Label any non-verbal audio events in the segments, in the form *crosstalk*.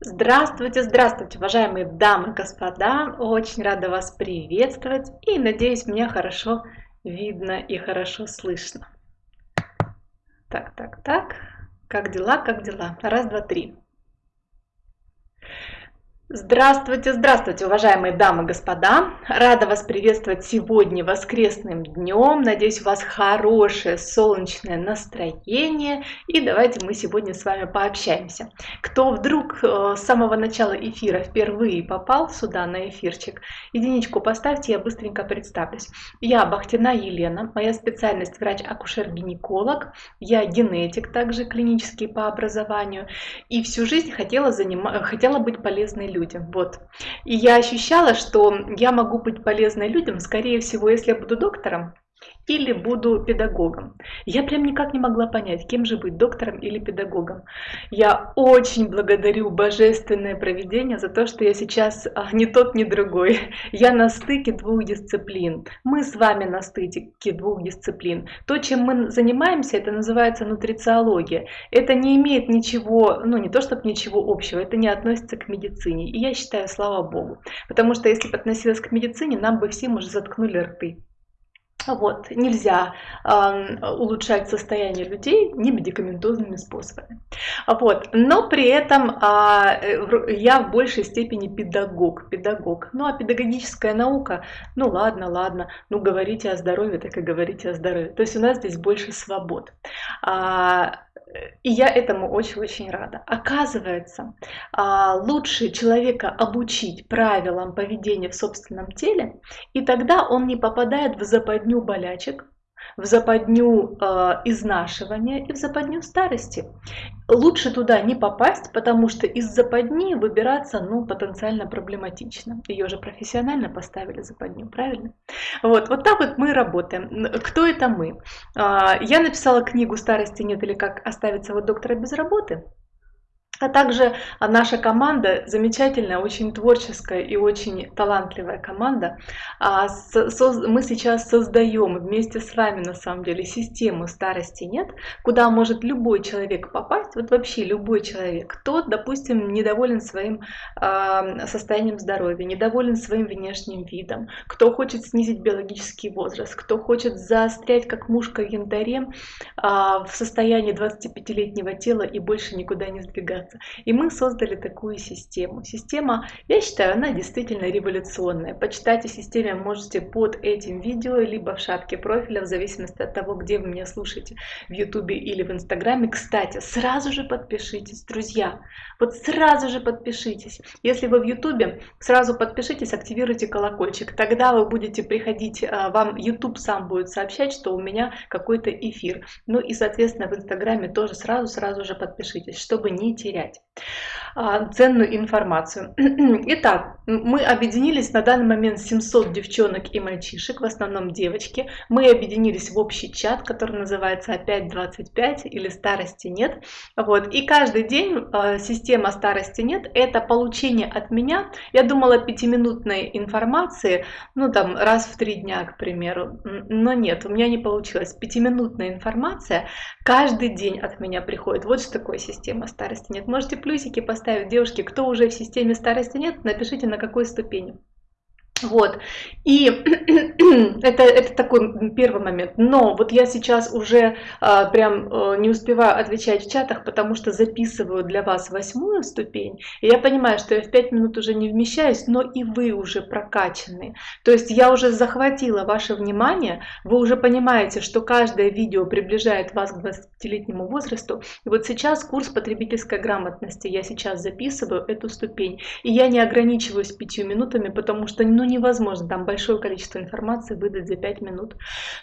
Здравствуйте, здравствуйте, уважаемые дамы и господа! Очень рада вас приветствовать и надеюсь, меня хорошо видно и хорошо слышно. Так, так, так. Как дела, как дела? Раз, два, три. Здравствуйте, здравствуйте, уважаемые дамы и господа! Рада вас приветствовать сегодня воскресным днем. Надеюсь, у вас хорошее солнечное настроение. И давайте мы сегодня с вами пообщаемся. Кто вдруг э, с самого начала эфира впервые попал сюда на эфирчик, единичку поставьте, я быстренько представлюсь. Я Бахтина Елена, моя специальность врач-акушер-гинеколог. Я генетик, также клинический по образованию. И всю жизнь хотела, занима... хотела быть полезной людям людям. Вот. И я ощущала, что я могу быть полезной людям, скорее всего, если я буду доктором, или буду педагогом. Я прям никак не могла понять, кем же быть, доктором или педагогом. Я очень благодарю божественное проведение за то, что я сейчас а, ни тот, ни другой. *laughs* Я на стыке двух дисциплин. Мы с вами на стыке двух дисциплин. То, чем мы занимаемся, это называется нутрициология. Это не имеет ничего, ну не то чтобы ничего общего, это не относится к медицине. И я считаю, слава Богу. Потому что если бы относилось к медицине, нам бы всем уже заткнули рты. Вот, нельзя э, улучшать состояние людей не медикаментозными способами. Вот, но при этом э, я в большей степени педагог, педагог. Ну а педагогическая наука, ну ладно, ладно, ну говорите о здоровье, так и говорите о здоровье. То есть у нас здесь больше свобод. А, и я этому очень-очень рада. Оказывается, а, лучше человека обучить правилам поведения в собственном теле, и тогда он не попадает в западню болячек, в западню э, изнашивания и в западню старости. Лучше туда не попасть, потому что из западни выбираться ну, потенциально проблематично. Ее же профессионально поставили западню, правильно? Вот, вот так вот мы работаем. Кто это мы? Э, я написала книгу «Старости нет» или «Как оставить вот доктора без работы». А также наша команда, замечательная, очень творческая и очень талантливая команда, а, мы сейчас создаем вместе с вами, на самом деле, систему старости нет, куда может любой человек попасть, вот вообще любой человек, кто, допустим, недоволен своим а, состоянием здоровья, недоволен своим внешним видом, кто хочет снизить биологический возраст, кто хочет заострять как мушка в янтаре а, в состоянии 25-летнего тела и больше никуда не сдвигаться развиваться. И мы создали такую систему. Система, я считаю, она действительно революционная. Почитать о системе можете под этим видео, либо в шапке профиля, в зависимости от того, где вы меня слушаете, в Ютубе или в Инстаграме. Кстати, сразу же подпишитесь, друзья. Вот сразу же подпишитесь. Если вы в Ютубе, сразу подпишитесь, активируйте колокольчик. Тогда вы будете приходить, а, вам YouTube сам будет сообщать, что у меня какой-то эфир. Ну и, соответственно, в Инстаграме тоже сразу-сразу же подпишитесь, чтобы не терять терять а, ценную информацию. *clears throat* Итак, мы объединились на данный момент 700 девчонок и мальчишек, в основном девочки. Мы объединились в общий чат, который называется «Опять 25» или «Старости нет». Вот. И каждый день э, система «Старости нет» – это получение от меня, я думала, пятиминутной информации, ну там раз в три дня, к примеру. Но нет, у меня не получилось. Пятиминутная информация каждый день от меня приходит. Вот что такое система «Старости нет». Можете плюсики поставить, девушки, кто уже в системе старости нет, напишите на какой ступени. Вот, и *clears throat* это, это такой первый момент. Но вот я сейчас уже а, прям а, не успеваю отвечать в чатах, потому что записываю для вас восьмую ступень. И я понимаю, что я в пять минут уже не вмещаюсь, но и вы уже прокачаны. То есть я уже захватила ваше внимание, вы уже понимаете, что каждое видео приближает вас к 20-летнему возрасту. И вот сейчас курс потребительской грамотности, я сейчас записываю эту ступень. И я не ограничиваюсь пятью минутами, потому что ну, невозможно там большое количество информации выдать за 5 минут.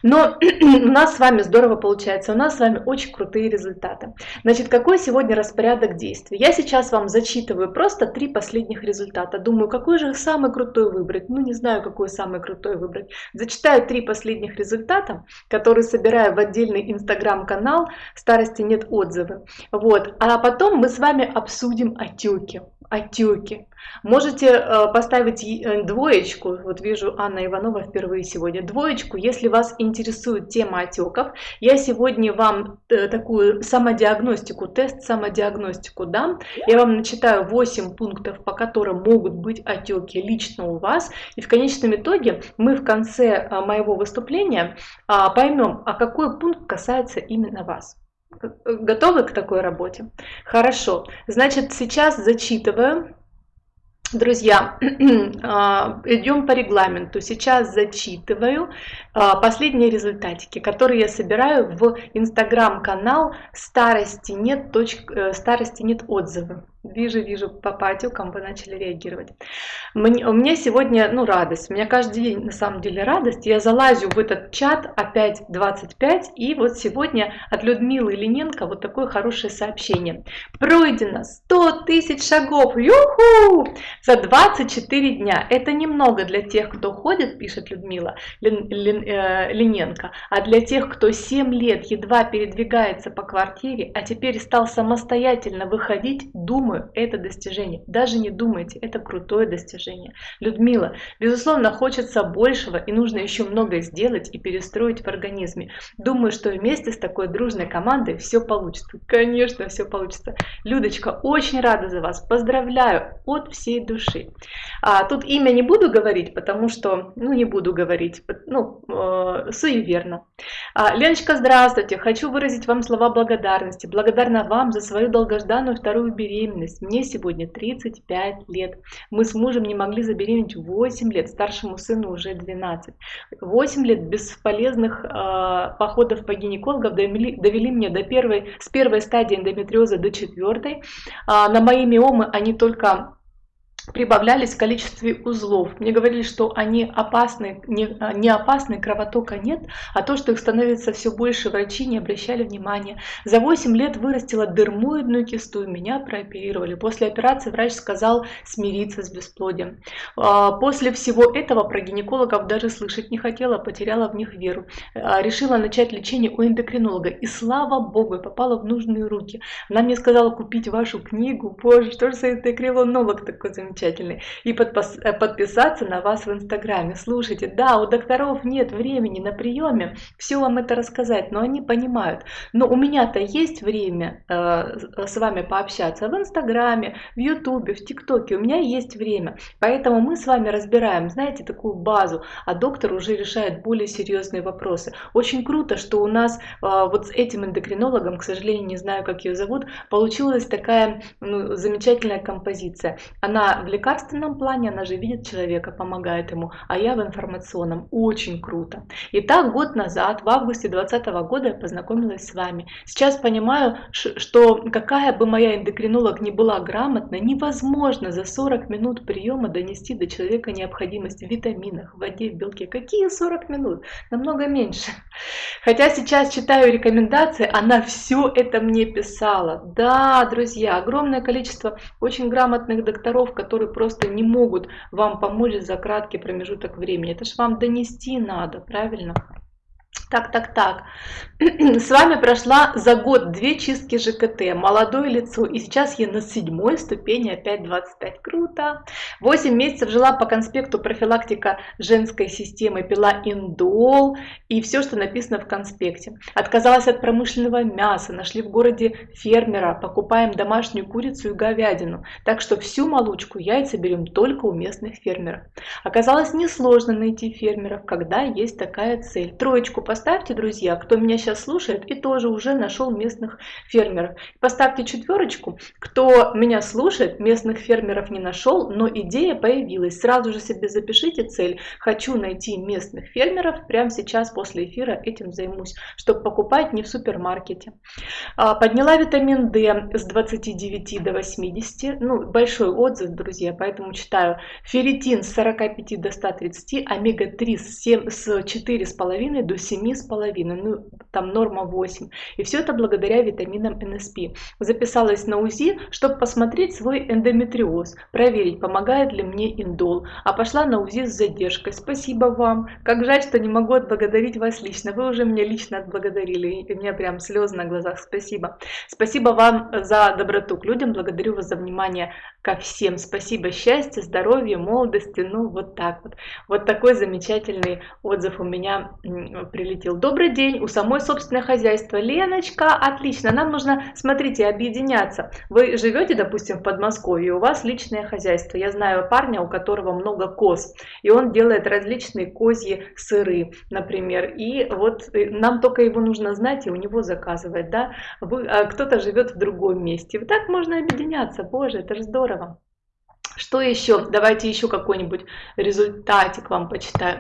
Но *clears throat* у нас с вами здорово получается, у нас с вами очень крутые результаты. Значит, какой сегодня распорядок действий? Я сейчас вам зачитываю просто три последних результата. Думаю, какой же самый крутой выбрать? Ну, не знаю, какой самый крутой выбрать. Зачитаю три последних результата, которые собираю в отдельный инстаграм-канал «Старости нет отзывы». Вот. А потом мы с вами обсудим отеки. Отеки. Можете э, поставить э, двоечку, вот вижу Анна Иванова впервые сегодня, двоечку, если вас интересует тема отеков. Я сегодня вам э, такую самодиагностику, тест самодиагностику дам. Я вам начитаю 8 пунктов, по которым могут быть отеки лично у вас. И в конечном итоге мы в конце моего выступления а, поймем, а какой пункт касается именно вас. Готовы к такой работе? Хорошо. Значит, сейчас зачитываю. Друзья, *clears throat* а, идем по регламенту. Сейчас зачитываю последние результатики, которые я собираю в инстаграм-канал старости нет, точка, э, старости нет отзывы. Вижу, вижу, по патюкам вы начали реагировать. Мне, у меня сегодня, ну, радость. У меня каждый день, на самом деле, радость. Я залазю в этот чат опять 25, и вот сегодня от Людмилы Лененко вот такое хорошее сообщение. Пройдено 100 тысяч шагов, юху, за 24 дня. Это немного для тех, кто ходит, пишет Людмила Лен, Лен, э, Лененко, а для тех, кто 7 лет едва передвигается по квартире, а теперь стал самостоятельно выходить, думаю, это достижение. Даже не думайте, это крутое достижение. Людмила, безусловно, хочется большего и нужно еще многое сделать и перестроить в организме. Думаю, что вместе с такой дружной командой все получится. Конечно, все получится. Людочка, очень рада за вас. Поздравляю от всей души. А, тут имя не буду говорить, потому что, ну, не буду говорить, ну, суеверно. А, Леночка, здравствуйте. Хочу выразить вам слова благодарности. Благодарна вам за свою долгожданную вторую беременность. Мне сегодня 35 лет. Мы с мужем не могли забеременеть 8 лет, старшему сыну уже 12. 8 лет бесполезных э, походов по гинекологам довели, довели меня до первой, с первой стадии эндометриоза до четвертой. А, на мои миомы они только прибавлялись в количестве узлов. Мне говорили, что они опасны, не, не опасны, кровотока нет, а то, что их становится все больше, врачи не обращали внимания. За 8 лет вырастила дермоидную кисту, и меня прооперировали. После операции врач сказал смириться с бесплодием. А, после всего этого про гинекологов даже слышать не хотела, потеряла в них веру. А, решила начать лечение у эндокринолога, и слава богу, попала в нужные руки. Она мне сказала купить вашу книгу, боже, что же за эндокринолог такой замечательный замечательный. И подпис э, подписаться на вас в Инстаграме. Слушайте, да, у докторов нет времени на приеме все вам это рассказать, но они понимают. Но у меня-то есть время э, с вами пообщаться в Инстаграме, в Ютубе, в ТикТоке. У меня есть время. Поэтому мы с вами разбираем, знаете, такую базу, а доктор уже решает более серьезные вопросы. Очень круто, что у нас э, вот с этим эндокринологом, к сожалению, не знаю, как ее зовут, получилась такая ну, замечательная композиция. Она в лекарственном плане она же видит человека, помогает ему, а я в информационном. Очень круто. Итак, год назад, в августе 2020 года я познакомилась с вами. Сейчас понимаю, что какая бы моя эндокринолог ни была грамотна, невозможно за 40 минут приема донести до человека необходимость в витаминах, в воде, в белке. Какие 40 минут? Намного меньше. Хотя сейчас читаю рекомендации, она все это мне писала. Да, друзья, огромное количество очень грамотных докторов, которые которые просто не могут вам помочь за краткий промежуток времени. Это же вам донести надо, правильно? Так, так, так. *clears throat* С вами прошла за год две чистки ЖКТ, молодое лицо, и сейчас я на седьмой ступени, опять 25, круто. 8 месяцев жила по конспекту профилактика женской системы, пила индол и все, что написано в конспекте. Отказалась от промышленного мяса, нашли в городе фермера, покупаем домашнюю курицу и говядину, так что всю молочку, яйца берем только у местных фермеров. Оказалось несложно найти фермеров, когда есть такая цель. Троечку поставьте, друзья, кто меня сейчас слушает и тоже уже нашел местных фермеров. Поставьте четверочку, кто меня слушает, местных фермеров не нашел, но идея появилась. Сразу же себе запишите цель. Хочу найти местных фермеров. Прямо сейчас после эфира этим займусь, чтобы покупать не в супермаркете. А, подняла витамин D с 29 до 80. Ну, большой отзыв, друзья, поэтому читаю. Ферритин с 45 до 130, омега-3 с 4,5 до 7 7,5, ну там норма 8. И все это благодаря витаминам НСП. Записалась на УЗИ, чтобы посмотреть свой эндометриоз, проверить, помогает ли мне индол, а пошла на УЗИ с задержкой. Спасибо вам. Как жаль, что не могу отблагодарить вас лично. Вы уже меня лично отблагодарили, и у меня прям слезы на глазах. Спасибо. Спасибо вам за доброту к людям, благодарю вас за внимание ко всем. Спасибо, счастья, здоровья, молодости, ну вот так вот. Вот такой замечательный отзыв у меня прилетел. Добрый день, у самой собственное хозяйство. Леночка, отлично, нам нужно, смотрите, объединяться. Вы живете, допустим, в Подмосковье, у вас личное хозяйство. Я знаю парня, у которого много коз, и он делает различные козьи сыры, например. И вот э, нам только его нужно знать и у него заказывать, да. А кто-то живет в другом месте. Вот так можно объединяться, боже, это же здорово. Что еще? Давайте еще какой-нибудь результатик вам почитаю.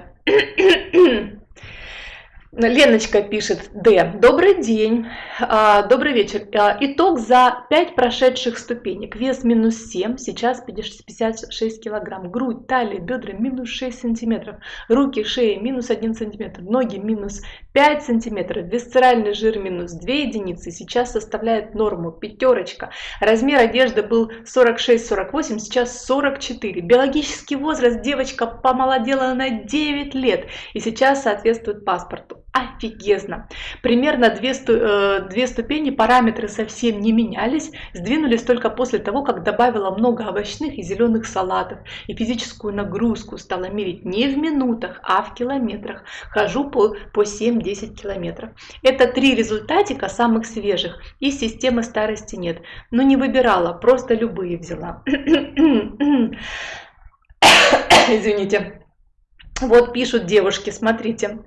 Леночка пишет, Д. Добрый день, а, добрый вечер. А, итог за 5 прошедших ступенек. Вес минус 7, сейчас 56 килограмм. Грудь, талия, бедра минус 6 сантиметров. Руки, шея минус 1 сантиметр. Ноги минус 5 сантиметров. Висцеральный жир минус 2 единицы. Сейчас составляет норму. Пятерочка. Размер одежды был 46-48, сейчас 44. Биологический возраст девочка помолодела на 9 лет. И сейчас соответствует паспорту офигезно. Примерно две, э, две ступени, параметры совсем не менялись, сдвинулись только после того, как добавила много овощных и зеленых салатов. И физическую нагрузку стала мерить не в минутах, а в километрах. Хожу по, по 7-10 километров. Это три результатика самых свежих. И системы старости нет. Но не выбирала, просто любые взяла. *coughs* Извините. Вот пишут девушки, смотрите.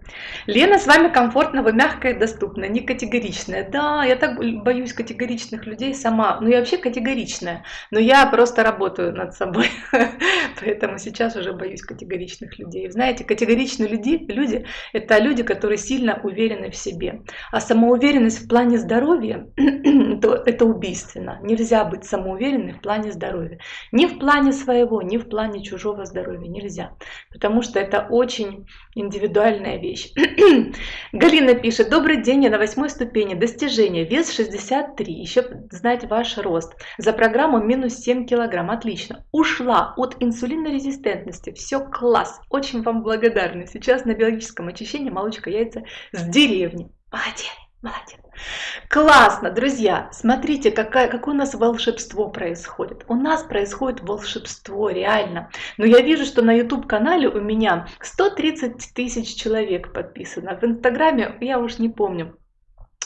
Лена, с вами комфортно, вы мягкая и доступна, не категоричная. Да, я так боюсь категоричных людей сама. Ну, я вообще категоричная, но я просто работаю над собой. *laughs* Поэтому сейчас уже боюсь категоричных людей. Знаете, категоричные люди, люди – это люди, которые сильно уверены в себе. А самоуверенность в плане здоровья *clears throat* – это убийственно. Нельзя быть самоуверенной в плане здоровья. Ни в плане своего, ни в плане чужого здоровья. Нельзя. Потому что это это очень индивидуальная вещь. *clears throat* Галина пишет, добрый день, я на восьмой ступени, достижение, вес 63, еще знать ваш рост. За программу минус 7 килограмм, отлично. Ушла от инсулинорезистентности, все класс, очень вам благодарна. Сейчас на биологическом очищении молочка яйца с деревни. Молодец. Молодец. Классно, друзья. Смотрите, какая, какое у нас волшебство происходит. У нас происходит волшебство, реально. Но я вижу, что на YouTube-канале у меня 130 тысяч человек подписано. В Инстаграме я уж не помню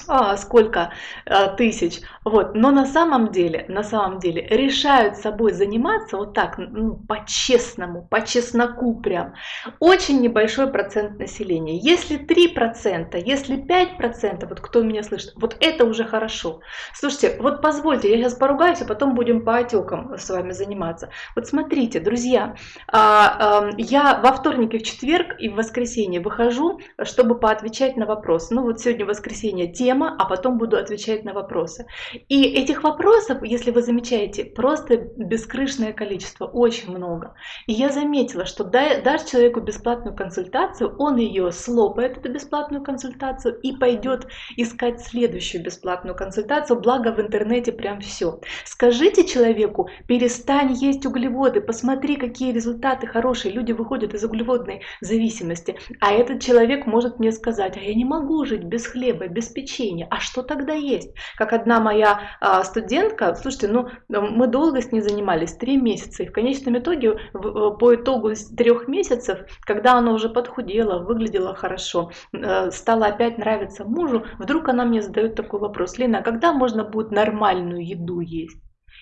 а, сколько а, тысяч, вот, но на самом деле, на самом деле решают собой заниматься вот так, ну, по-честному, по чесноку прям, очень небольшой процент населения. Если 3%, если 5%, вот кто меня слышит, вот это уже хорошо. Слушайте, вот позвольте, я сейчас поругаюсь, а потом будем по отекам с вами заниматься. Вот смотрите, друзья, а, а, я во вторник и в четверг и в воскресенье выхожу, чтобы поотвечать на вопросы. Ну вот сегодня воскресенье, тема тема, а потом буду отвечать на вопросы. И этих вопросов, если вы замечаете, просто бескрышное количество, очень много. И я заметила, что дашь человеку бесплатную консультацию, он ее слопает, эту бесплатную консультацию, и пойдет искать следующую бесплатную консультацию, благо в интернете прям все. Скажите человеку, перестань есть углеводы, посмотри, какие результаты хорошие, люди выходят из углеводной зависимости. А этот человек может мне сказать, а я не могу жить без хлеба, без печенья, обучения. А что тогда есть? Как одна моя а, студентка, слушайте, ну мы долго с ней занимались, три месяца, и в конечном итоге, в, по итогу трех месяцев, когда она уже подхудела, выглядела хорошо, э, стала опять нравиться мужу, вдруг она мне задает такой вопрос, Лена, а когда можно будет нормальную еду есть?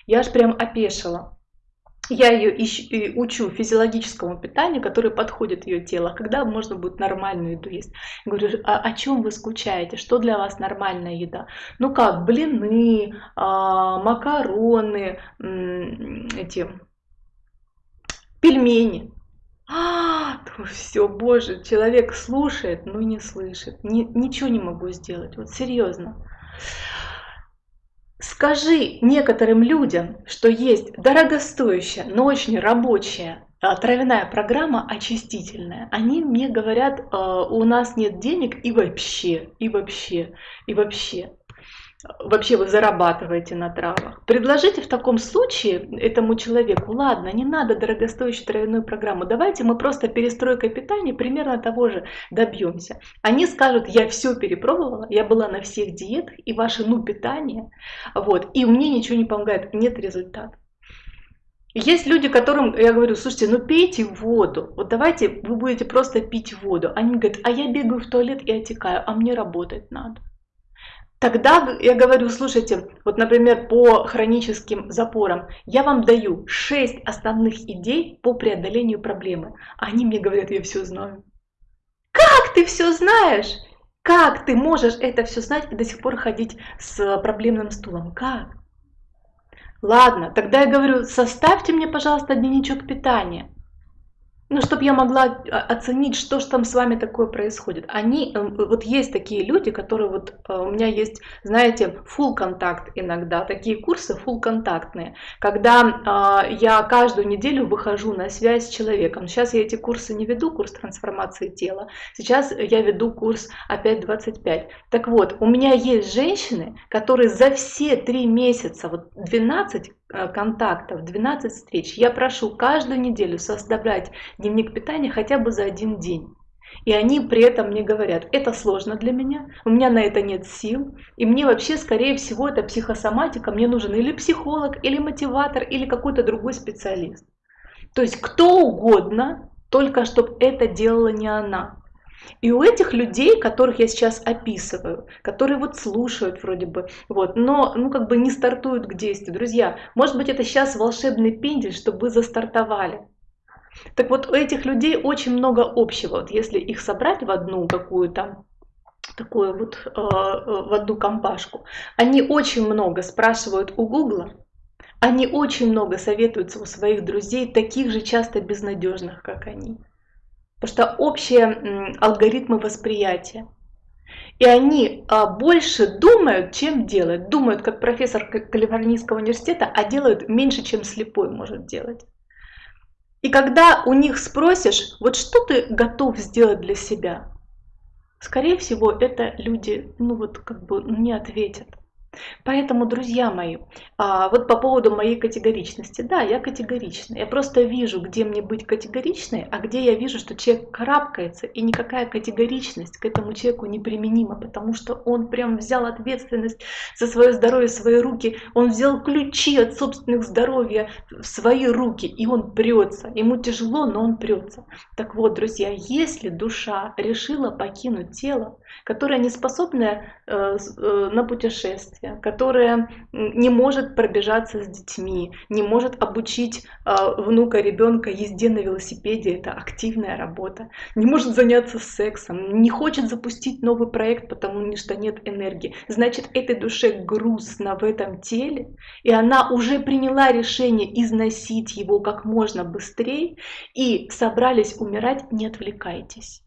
Я аж прям опешила я ее ищу, учу физиологическому питанию, которое подходит ее тело, когда можно будет нормальную еду есть. говорю, а о чем вы скучаете, что для вас нормальная еда? Ну как, блины, а, макароны, эти пельмени. А, все, боже, человек слушает, но не слышит. Ни, ничего не могу сделать, вот серьезно. Скажи некоторым людям, что есть дорогостоящая, но очень рабочая а, травяная программа очистительная. Они мне говорят, «А, у нас нет денег и вообще, и вообще, и вообще. Вообще вы зарабатываете на травах. Предложите в таком случае этому человеку, ладно, не надо дорогостоящую травяную программу, давайте мы просто перестройкой питания примерно того же добьемся. Они скажут, я все перепробовала, я была на всех диетах, и ваше ну питание, вот, и мне ничего не помогает, нет результата. Есть люди, которым я говорю, слушайте, ну пейте воду, вот давайте вы будете просто пить воду. Они говорят, а я бегаю в туалет и отекаю, а мне работать надо. Тогда я говорю, слушайте, вот, например, по хроническим запорам, я вам даю 6 основных идей по преодолению проблемы. Они мне говорят, я все знаю. Как ты все знаешь? Как ты можешь это все знать и до сих пор ходить с проблемным стулом? Как? Ладно, тогда я говорю, составьте мне, пожалуйста, дневничок питания ну, чтобы я могла а, оценить, что же там с вами такое происходит. Они, эм, вот есть такие люди, которые вот, э, у меня есть, знаете, full контакт иногда, такие курсы full контактные, когда э, я каждую неделю выхожу на связь с человеком. Сейчас я эти курсы не веду, курс трансформации тела, сейчас я веду курс опять 25. Так вот, у меня есть женщины, которые за все три месяца, вот 12 Э, контактов, 12 встреч. Я прошу каждую неделю составлять дневник питания хотя бы за один день. И они при этом мне говорят, это сложно для меня, у меня на это нет сил, и мне вообще, скорее всего, это психосоматика, мне нужен или психолог, или мотиватор, или какой-то другой специалист. То есть кто угодно, только чтобы это делала не она. И у этих людей, которых я сейчас описываю, которые вот слушают вроде бы, вот, но ну как бы не стартуют к действию. Друзья, может быть это сейчас волшебный пендель, чтобы вы застартовали. Так вот, у этих людей очень много общего. Вот если их собрать в одну какую-то такую вот э, э в одну компашку, они очень много спрашивают у Гугла, они очень много советуются у своих друзей, таких же часто безнадежных, как они потому что общие алгоритмы восприятия. И они а, больше думают, чем делают. Думают, как профессор Калифорнийского университета, а делают меньше, чем слепой может делать. И когда у них спросишь, вот что ты готов сделать для себя, скорее всего, это люди, ну вот как бы не ответят. Поэтому, друзья мои, а, вот по поводу моей категоричности. Да, я категорична. Я просто вижу, где мне быть категоричной, а где я вижу, что человек карабкается, и никакая категоричность к этому человеку неприменима, потому что он прям взял ответственность за свое здоровье в свои руки, он взял ключи от собственных здоровья в свои руки, и он прется. Ему тяжело, но он прется. Так вот, друзья, если душа решила покинуть тело, которое не способно э, э, на путешествие, действия, которая не может пробежаться с детьми, не может обучить э, внука, ребенка езде на велосипеде, это активная работа, не может заняться сексом, не хочет запустить новый проект, потому что нет энергии. Значит, этой душе грустно в этом теле, и она уже приняла решение износить его как можно быстрее, и собрались умирать, не отвлекайтесь.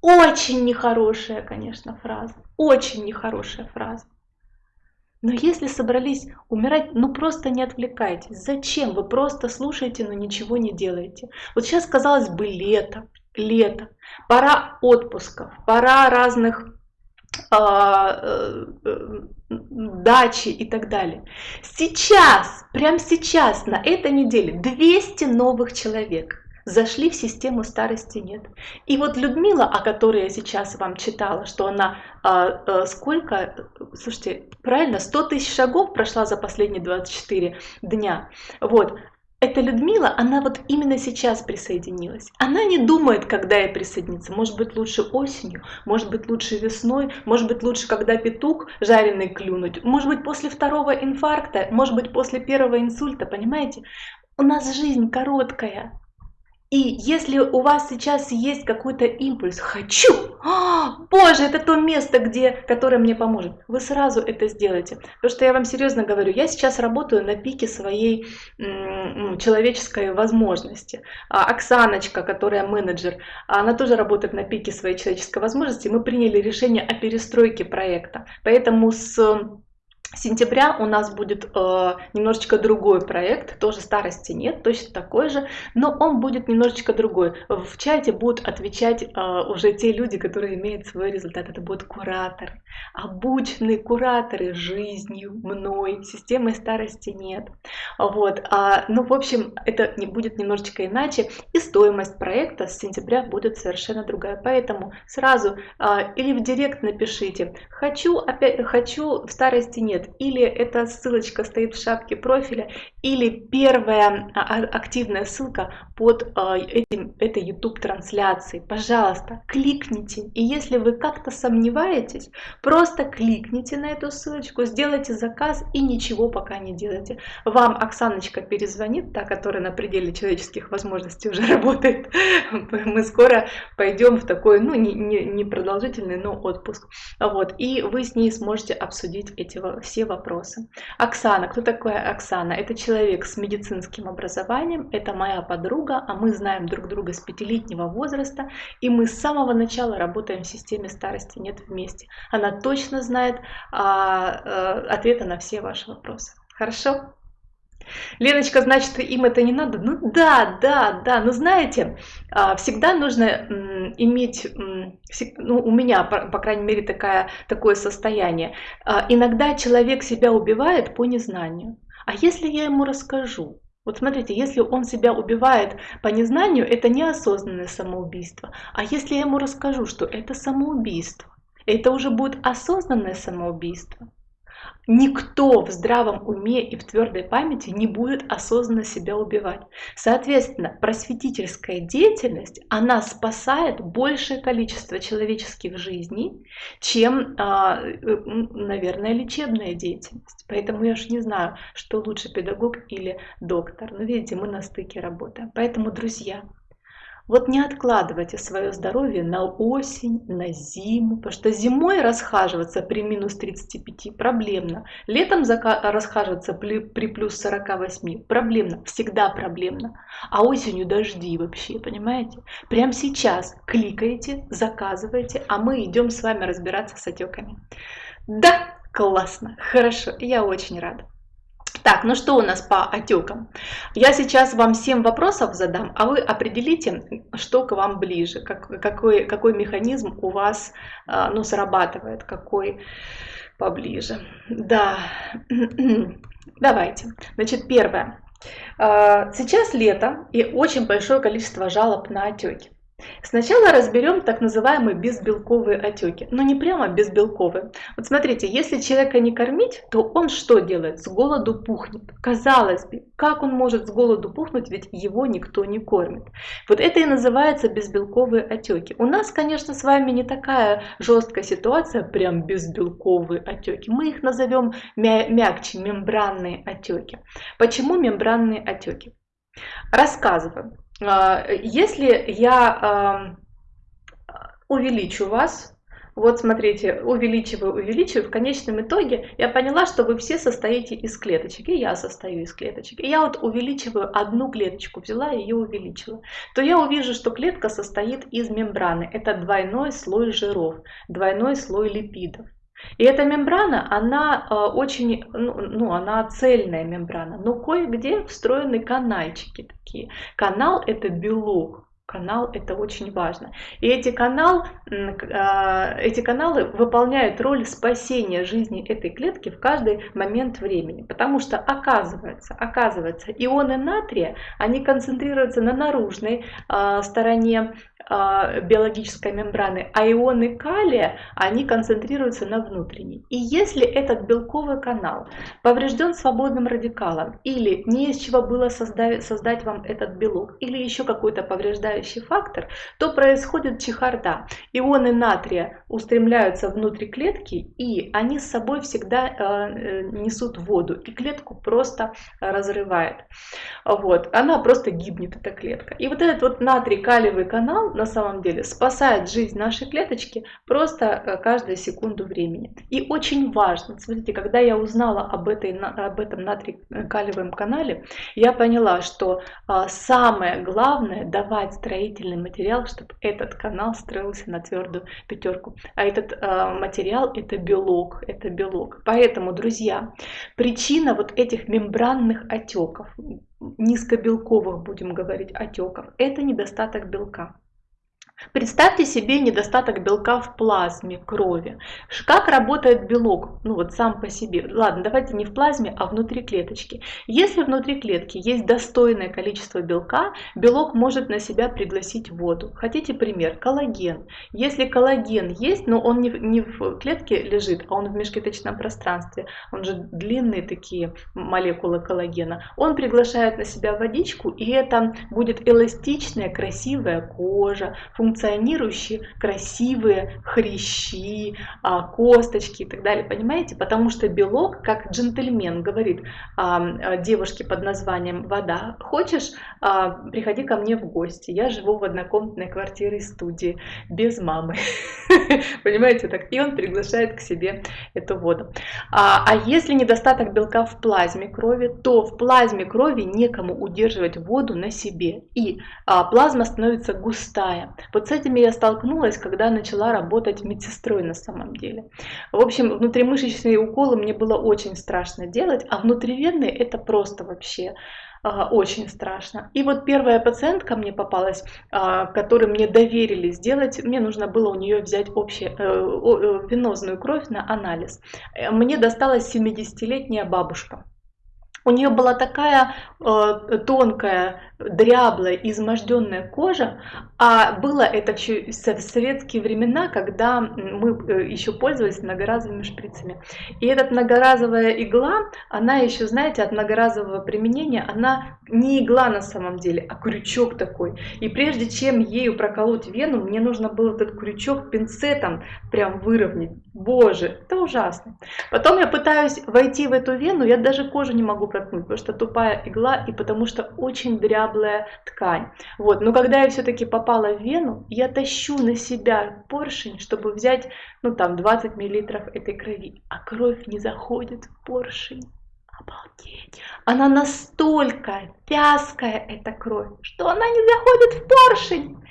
Очень нехорошая, конечно, фраза. Очень нехорошая фраза. Но если собрались умирать, ну просто не отвлекайтесь. Зачем? Вы просто слушаете, но ничего не делаете. Вот сейчас, казалось бы, лето, лето, пора отпусков, пора разных а, э, э, дачи и так далее. Сейчас, прямо сейчас, на этой неделе 200 новых человек зашли в систему старости нет. И вот Людмила, о которой я сейчас вам читала, что она а, а, сколько, слушайте, правильно, 100 тысяч шагов прошла за последние 24 дня. Вот, эта Людмила, она вот именно сейчас присоединилась. Она не думает, когда ей присоединиться. Может быть, лучше осенью, может быть, лучше весной, может быть, лучше, когда петух жареный клюнуть, может быть, после второго инфаркта, может быть, после первого инсульта, понимаете? У нас жизнь короткая, и если у вас сейчас есть какой-то импульс «хочу», а, «Боже, это то место, где, которое мне поможет», вы сразу это сделаете. Потому что я вам серьезно говорю, я сейчас работаю на пике своей м, человеческой возможности. А Оксаночка, которая менеджер, она тоже работает на пике своей человеческой возможности. Мы приняли решение о перестройке проекта. Поэтому с сентября у нас будет э, немножечко другой проект, тоже старости нет, точно такой же, но он будет немножечко другой. В чате будут отвечать э, уже те люди, которые имеют свой результат. Это будут кураторы, обученные кураторы жизнью, мной, системой старости нет. Вот, а, ну, в общем, это не будет немножечко иначе, и стоимость проекта с сентября будет совершенно другая. Поэтому сразу э, или в директ напишите, хочу, опять, хочу, в старости нет, нет, или эта ссылочка стоит в шапке профиля, или первая а, а, активная ссылка под а, этим, этой YouTube трансляцией. Пожалуйста, кликните. И если вы как-то сомневаетесь, просто кликните на эту ссылочку, сделайте заказ и ничего пока не делайте. Вам Оксаночка перезвонит, та, которая на пределе человеческих возможностей уже *laughs* работает. Мы скоро пойдем в такой, ну, не, не, не продолжительный, но отпуск. Вот, и вы с ней сможете обсудить эти все вопросы. Оксана, кто такая Оксана? Это человек с медицинским образованием, это моя подруга, а мы знаем друг друга с пятилетнего возраста, и мы с самого начала работаем в системе старости нет вместе. Она точно знает а, а, ответы на все ваши вопросы. Хорошо? Леночка, значит, им это не надо? Ну да, да, да, но знаете, а, всегда нужно иметь, ну у меня, по крайней мере, такая, такое состояние. А, иногда человек себя убивает по незнанию. А если я ему расскажу? Вот смотрите, если он себя убивает по незнанию, это неосознанное самоубийство. А если я ему расскажу, что это самоубийство, это уже будет осознанное самоубийство. Никто в здравом уме и в твердой памяти не будет осознанно себя убивать. Соответственно, просветительская деятельность, она спасает большее количество человеческих жизней, чем, а, наверное, лечебная деятельность. Поэтому я уж не знаю, что лучше педагог или доктор. Но видите, мы на стыке работаем. Поэтому, друзья, вот не откладывайте свое здоровье на осень, на зиму, потому что зимой расхаживаться при минус 35 проблемно, летом расхаживаться при, при плюс 48 проблемно, всегда проблемно, а осенью дожди вообще, понимаете? Прямо сейчас кликаете, заказываете, а мы идем с вами разбираться с отеками. Да, классно, хорошо, я очень рада. Так, ну что у нас по отекам? Я сейчас вам 7 вопросов задам, а вы определите, что к вам ближе, как, какой, какой механизм у вас а, ну, срабатывает, какой поближе. Да, *clears throat* давайте. Значит, первое. А, сейчас лето и очень большое количество жалоб на отеки. Сначала разберем так называемые безбелковые отеки. Но не прямо безбелковые. Вот смотрите, если человека не кормить, то он что делает? С голоду пухнет. Казалось бы, как он может с голоду пухнуть, ведь его никто не кормит. Вот это и называется безбелковые отеки. У нас, конечно, с вами не такая жесткая ситуация, прям безбелковые отеки. Мы их назовем мя мягче, мембранные отеки. Почему мембранные отеки? Рассказываю. А, если я увеличу вас, вот смотрите, увеличиваю, увеличиваю, в конечном итоге я поняла, что вы все состоите из клеточек, и я состою из клеточек. И я вот увеличиваю одну клеточку, взяла и ее увеличила. То я увижу, что клетка состоит из мембраны. Это двойной слой жиров, двойной слой липидов. И эта мембрана, она э, очень, ну, ну, она цельная мембрана, но кое-где встроены канальчики такие. Канал это белок, канал это очень важно. И эти, канал, а, эти каналы выполняют роль спасения жизни этой клетки в каждый момент времени. Потому что оказывается, оказывается ионы натрия, они концентрируются на наружной а, стороне биологической мембраны, а ионы калия, они концентрируются на внутренней. И если этот белковый канал поврежден свободным радикалом, или не из чего было создать, создать вам этот белок, или еще какой-то повреждающий фактор, то происходит чехарда. Ионы натрия устремляются внутрь клетки, и они с собой всегда э, несут воду, и клетку просто разрывает. Вот. Она просто гибнет, эта клетка. И вот этот вот натрий-калиевый канал на самом деле спасает жизнь нашей клеточки просто э, каждую секунду времени. И очень важно, смотрите, когда я узнала об, этой, об этом натрий-калиевом канале, я поняла, что а, самое главное давать строительный материал, чтобы этот канал строился на твердую пятерку. А этот э, материал это белок, это белок. Поэтому, друзья, причина вот этих мембранных отеков, низкобелковых будем говорить отеков, это недостаток белка. Представьте себе недостаток белка в плазме крови. Как работает белок? Ну вот сам по себе. Ладно, давайте не в плазме, а внутри клеточки. Если внутри клетки есть достойное количество белка, белок может на себя пригласить воду. Хотите пример? Коллаген. Если коллаген есть, но он не, не в клетке лежит, а он в межклеточном пространстве, он же длинные такие молекулы коллагена, он приглашает на себя водичку, и это будет эластичная, красивая кожа, функционирующие красивые хрящи, а, косточки и так далее, понимаете? Потому что белок, как джентльмен говорит а, девушке под названием «Вода», хочешь, а, приходи ко мне в гости, я живу в однокомнатной квартире студии, без мамы, *laughs* понимаете? так И он приглашает к себе эту воду. А если недостаток белка в плазме крови, то в плазме крови некому удерживать воду на себе, и плазма становится густая. Вот с этими я столкнулась, когда начала работать медсестрой на самом деле. В общем, внутримышечные уколы мне было очень страшно делать, а внутривенные это просто вообще а, очень страшно. И вот первая пациентка мне попалась, а, которой мне доверили сделать, мне нужно было у нее взять общую э, э, венозную кровь на анализ. Э, мне досталась 70-летняя бабушка. У нее была такая э, тонкая, дряблая, изможденная кожа, а было это в советские времена, когда мы э, еще пользовались многоразовыми шприцами. И эта многоразовая игла, она еще, знаете, от многоразового применения, она не игла на самом деле, а крючок такой. И прежде чем ею проколоть вену, мне нужно было этот крючок пинцетом прям выровнять. Боже, это ужасно. Потом я пытаюсь войти в эту вену, я даже кожу не могу проткнуть, потому что тупая игла и потому что очень дряблая ткань. Вот, но когда я все-таки попала в вену, я тащу на себя поршень, чтобы взять, ну там, 20 миллилитров этой крови, а кровь не заходит в поршень. Обалдеть. Она настолько вязкая, эта кровь, что она не заходит в поршень.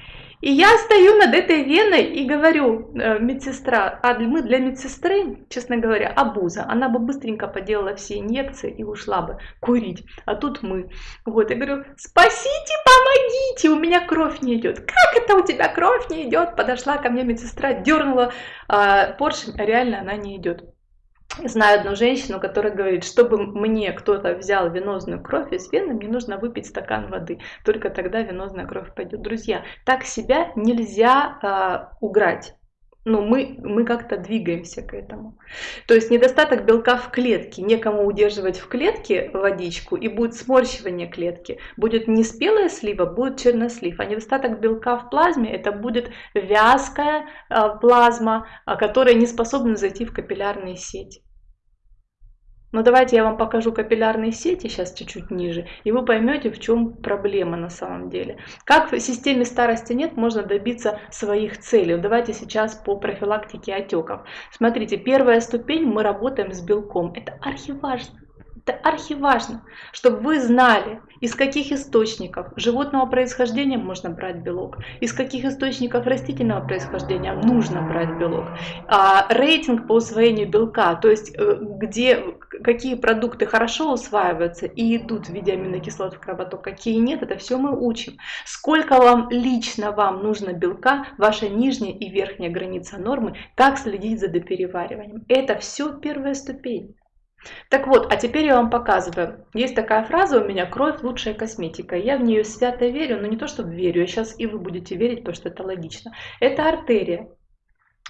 И я стою над этой веной и говорю, э, медсестра, а мы для медсестры, честно говоря, абуза, она бы быстренько поделала все инъекции и ушла бы курить, а тут мы. Вот, я говорю, спасите, помогите, у меня кровь не идет. Как это у тебя кровь не идет? Подошла ко мне медсестра, дернула а, поршень, а реально она не идет. Знаю одну женщину, которая говорит, чтобы мне кто-то взял венозную кровь из вены, мне нужно выпить стакан воды. Только тогда венозная кровь пойдет. Друзья, так себя нельзя э, уграть. Ну, мы, мы как-то двигаемся к этому. То есть недостаток белка в клетке, некому удерживать в клетке водичку, и будет сморщивание клетки. Будет не спелая слива, будет чернослив. А недостаток белка в плазме, это будет вязкая э, плазма, э, которая не способна зайти в капиллярные сети. Но давайте я вам покажу капиллярные сети сейчас чуть-чуть ниже, и вы поймете, в чем проблема на самом деле. Как в системе старости нет можно добиться своих целей. Давайте сейчас по профилактике отеков. Смотрите, первая ступень мы работаем с белком. Это архиважно. Это архиважно, чтобы вы знали, из каких источников животного происхождения можно брать белок, из каких источников растительного происхождения нужно брать белок. А, рейтинг по усвоению белка, то есть э, где, какие продукты хорошо усваиваются и идут в виде аминокислот в кровоток, какие нет, это все мы учим. Сколько вам лично вам нужно белка, ваша нижняя и верхняя граница нормы, как следить за доперевариванием. Это все первая ступень. Так вот, а теперь я вам показываю. Есть такая фраза у меня «Кровь – лучшая косметика». Я в нее свято верю, но не то, чтобы верю, я сейчас и вы будете верить, потому что это логично. Это артерия.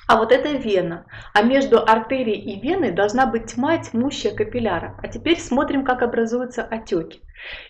А вот это вена. А между артерией и веной должна быть тьма тьмущая капилляра. А теперь смотрим, как образуются отеки.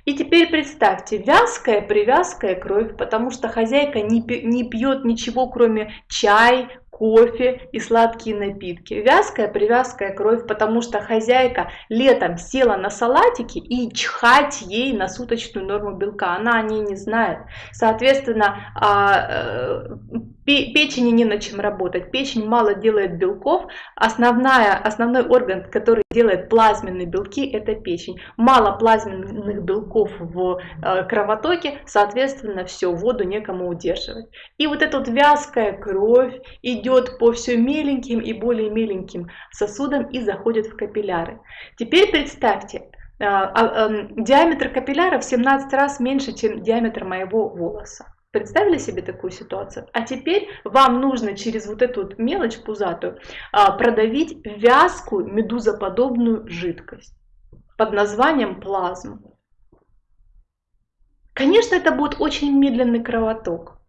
И теперь представьте, вязкая, привязкая кровь, потому что хозяйка не пьет ничего, кроме чай, кофе и сладкие напитки. Вязкая, привязкая кровь, потому что хозяйка летом села на салатики и чхать ей на суточную норму белка. Она о ней не знает. Соответственно, а, э, Печени не на чем работать. Печень мало делает белков. Основная, основной орган, который делает плазменные белки, это печень. Мало плазменных белков в э, кровотоке, соответственно, все, воду некому удерживать. И вот эта вот вязкая кровь идет по все меленьким и более меленьким сосудам и заходит в капилляры. Теперь представьте, э, а, эм, диаметр капилляра в 17 раз меньше, чем диаметр моего волоса. Представили себе такую ситуацию? А теперь вам нужно через вот эту вот мелочь пузатую а, продавить вязкую медузоподобную жидкость под названием плазма. Конечно, это будет очень медленный кровоток.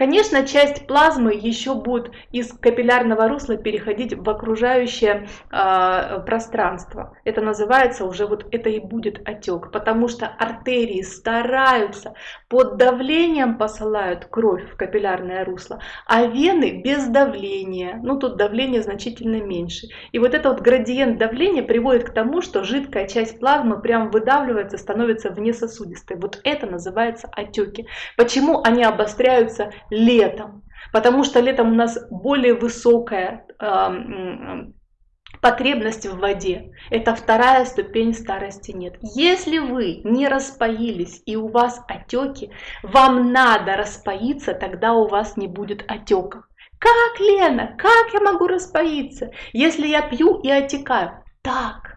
Конечно, часть плазмы еще будет из капиллярного русла переходить в окружающее э, пространство. Это называется уже вот это и будет отек, потому что артерии стараются под давлением посылают кровь в капиллярное русло, а вены без давления. Ну тут давление значительно меньше. И вот этот вот градиент давления приводит к тому, что жидкая часть плазмы прям выдавливается, становится внесосудистой. Вот это называется отеки. Почему они обостряются летом. Потому что летом у нас более высокая э, потребность в воде. Это вторая ступень старости нет. Если вы не распоились и у вас отеки, вам надо распоиться, тогда у вас не будет отеков. Как, Лена, как я могу распоиться, если я пью и отекаю? Так,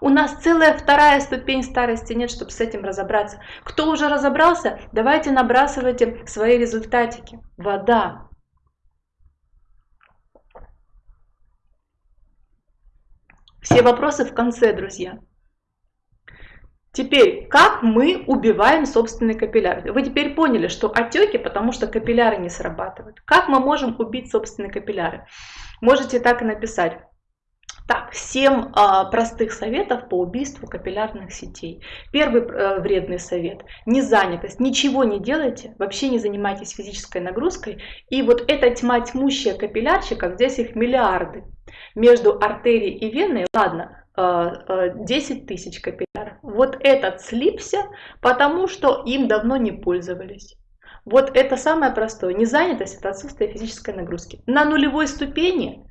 у нас целая вторая ступень старости нет, чтобы с этим разобраться. Кто уже разобрался, давайте набрасывайте свои результатики. Вода. Все вопросы в конце, друзья. Теперь, как мы убиваем собственный капилляр? Вы теперь поняли, что отеки, потому что капилляры не срабатывают. Как мы можем убить собственные капилляры? Можете так и написать. Так, 7 а, простых советов по убийству капиллярных сетей. Первый а, вредный совет – незанятость. Ничего не делайте, вообще не занимайтесь физической нагрузкой. И вот эта тьма тьмущая капиллярчиков, здесь их миллиарды. Между артерией и веной, ладно, 10 а, тысяч капилляров. Вот этот слипся, потому что им давно не пользовались. Вот это самое простое. Незанятость – это отсутствие физической нагрузки. На нулевой ступени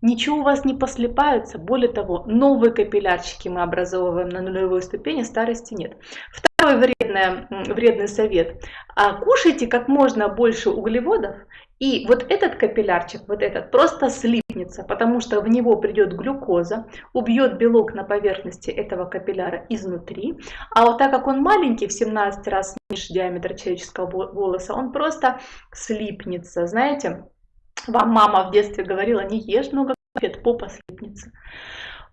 Ничего у вас не послепается, более того, новые капиллярчики мы образовываем на нулевой ступени, старости нет. Второй вредный, вредный совет. А, кушайте как можно больше углеводов, и вот этот капиллярчик, вот этот, просто слипнется, потому что в него придет глюкоза, убьет белок на поверхности этого капилляра изнутри. А вот так как он маленький, в 17 раз меньше диаметра человеческого волоса, он просто слипнется, знаете. Вам мама в детстве говорила, не ешь много конфет, попа слипнется.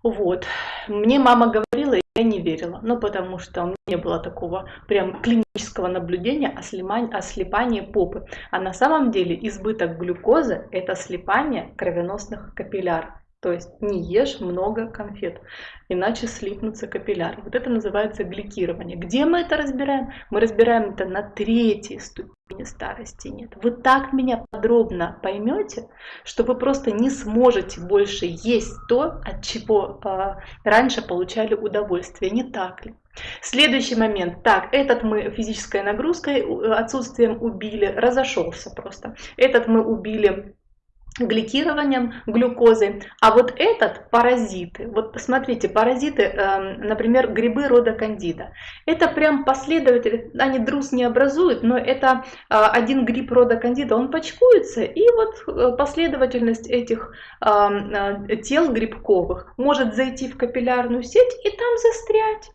Вот. Мне мама говорила, и я не верила. Ну, потому что у меня не было такого прям клинического наблюдения о, слимании, о слипании попы. А на самом деле избыток глюкозы – это слипание кровеносных капилляров. То есть не ешь много конфет, иначе слипнутся капилляры. Вот это называется гликирование. Где мы это разбираем? Мы разбираем это на третьей ступени старости нет. Вы так меня подробно поймете, что вы просто не сможете больше есть то, от чего э, раньше получали удовольствие. Не так ли? Следующий момент. Так, этот мы физической нагрузкой, отсутствием убили, разошелся просто. Этот мы убили гликированием глюкозы. А вот этот паразиты, вот посмотрите, паразиты, эм, например, грибы рода кандида. Это прям последователи, они друз не образуют, но это э, один гриб рода кандида, он почкуется, и вот э, последовательность этэтих эм, э, тел грибковых может зайти в капиллярную сеть и там застрять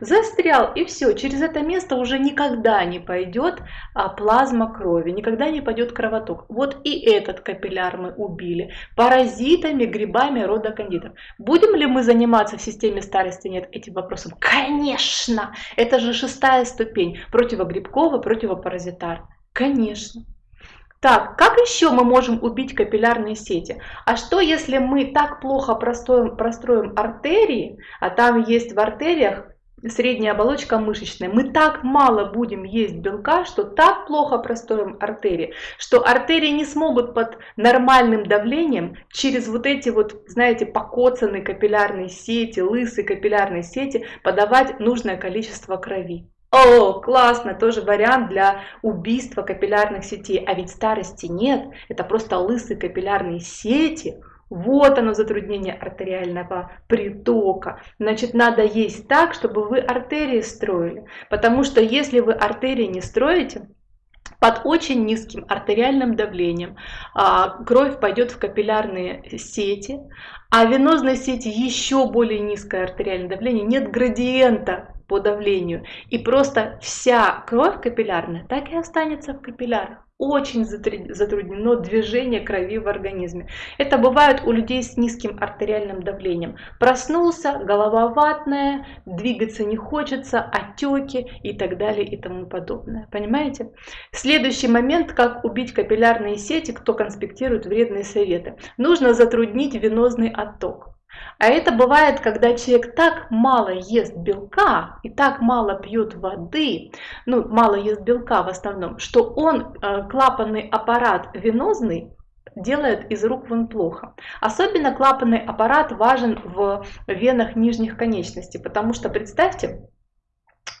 застрял, и все, через это место уже никогда не пойдет а, плазма крови, никогда не пойдет кровоток. Вот и этот капилляр мы убили паразитами, грибами рода кандидов. Будем ли мы заниматься в системе старости нет этим вопросом? Конечно! Это же шестая ступень противогрибкового, противопаразитар. Конечно. Так, как еще мы можем убить капиллярные сети? А что если мы так плохо простроим, простроим артерии, а там есть в артериях средняя оболочка мышечная, мы так мало будем есть белка, что так плохо простроим артерии, что артерии не смогут под нормальным давлением через вот эти вот, знаете, покоцанные капиллярные сети, лысые капиллярные сети подавать нужное количество крови. О, классно, тоже вариант для убийства капиллярных сетей. А ведь старости нет, это просто лысые капиллярные сети. Вот оно затруднение артериального притока. Значит, надо есть так, чтобы вы артерии строили. Потому что если вы артерии не строите, под очень низким артериальным давлением а, кровь пойдет в капиллярные сети, а в венозной сети еще более низкое артериальное давление, нет градиента по давлению. И просто вся кровь капиллярная так и останется в капиллярах очень затруднено движение крови в организме. Это бывает у людей с низким артериальным давлением. Проснулся, голова ватная, двигаться не хочется, отеки и так далее и тому подобное. Понимаете? Следующий момент, как убить капиллярные сети, кто конспектирует вредные советы. Нужно затруднить венозный отток. А это бывает, когда человек так мало ест белка и так мало пьет воды, ну, мало ест белка в основном, что он э, клапанный аппарат венозный делает из рук вон плохо. Особенно клапанный аппарат важен в венах нижних конечностей, потому что представьте,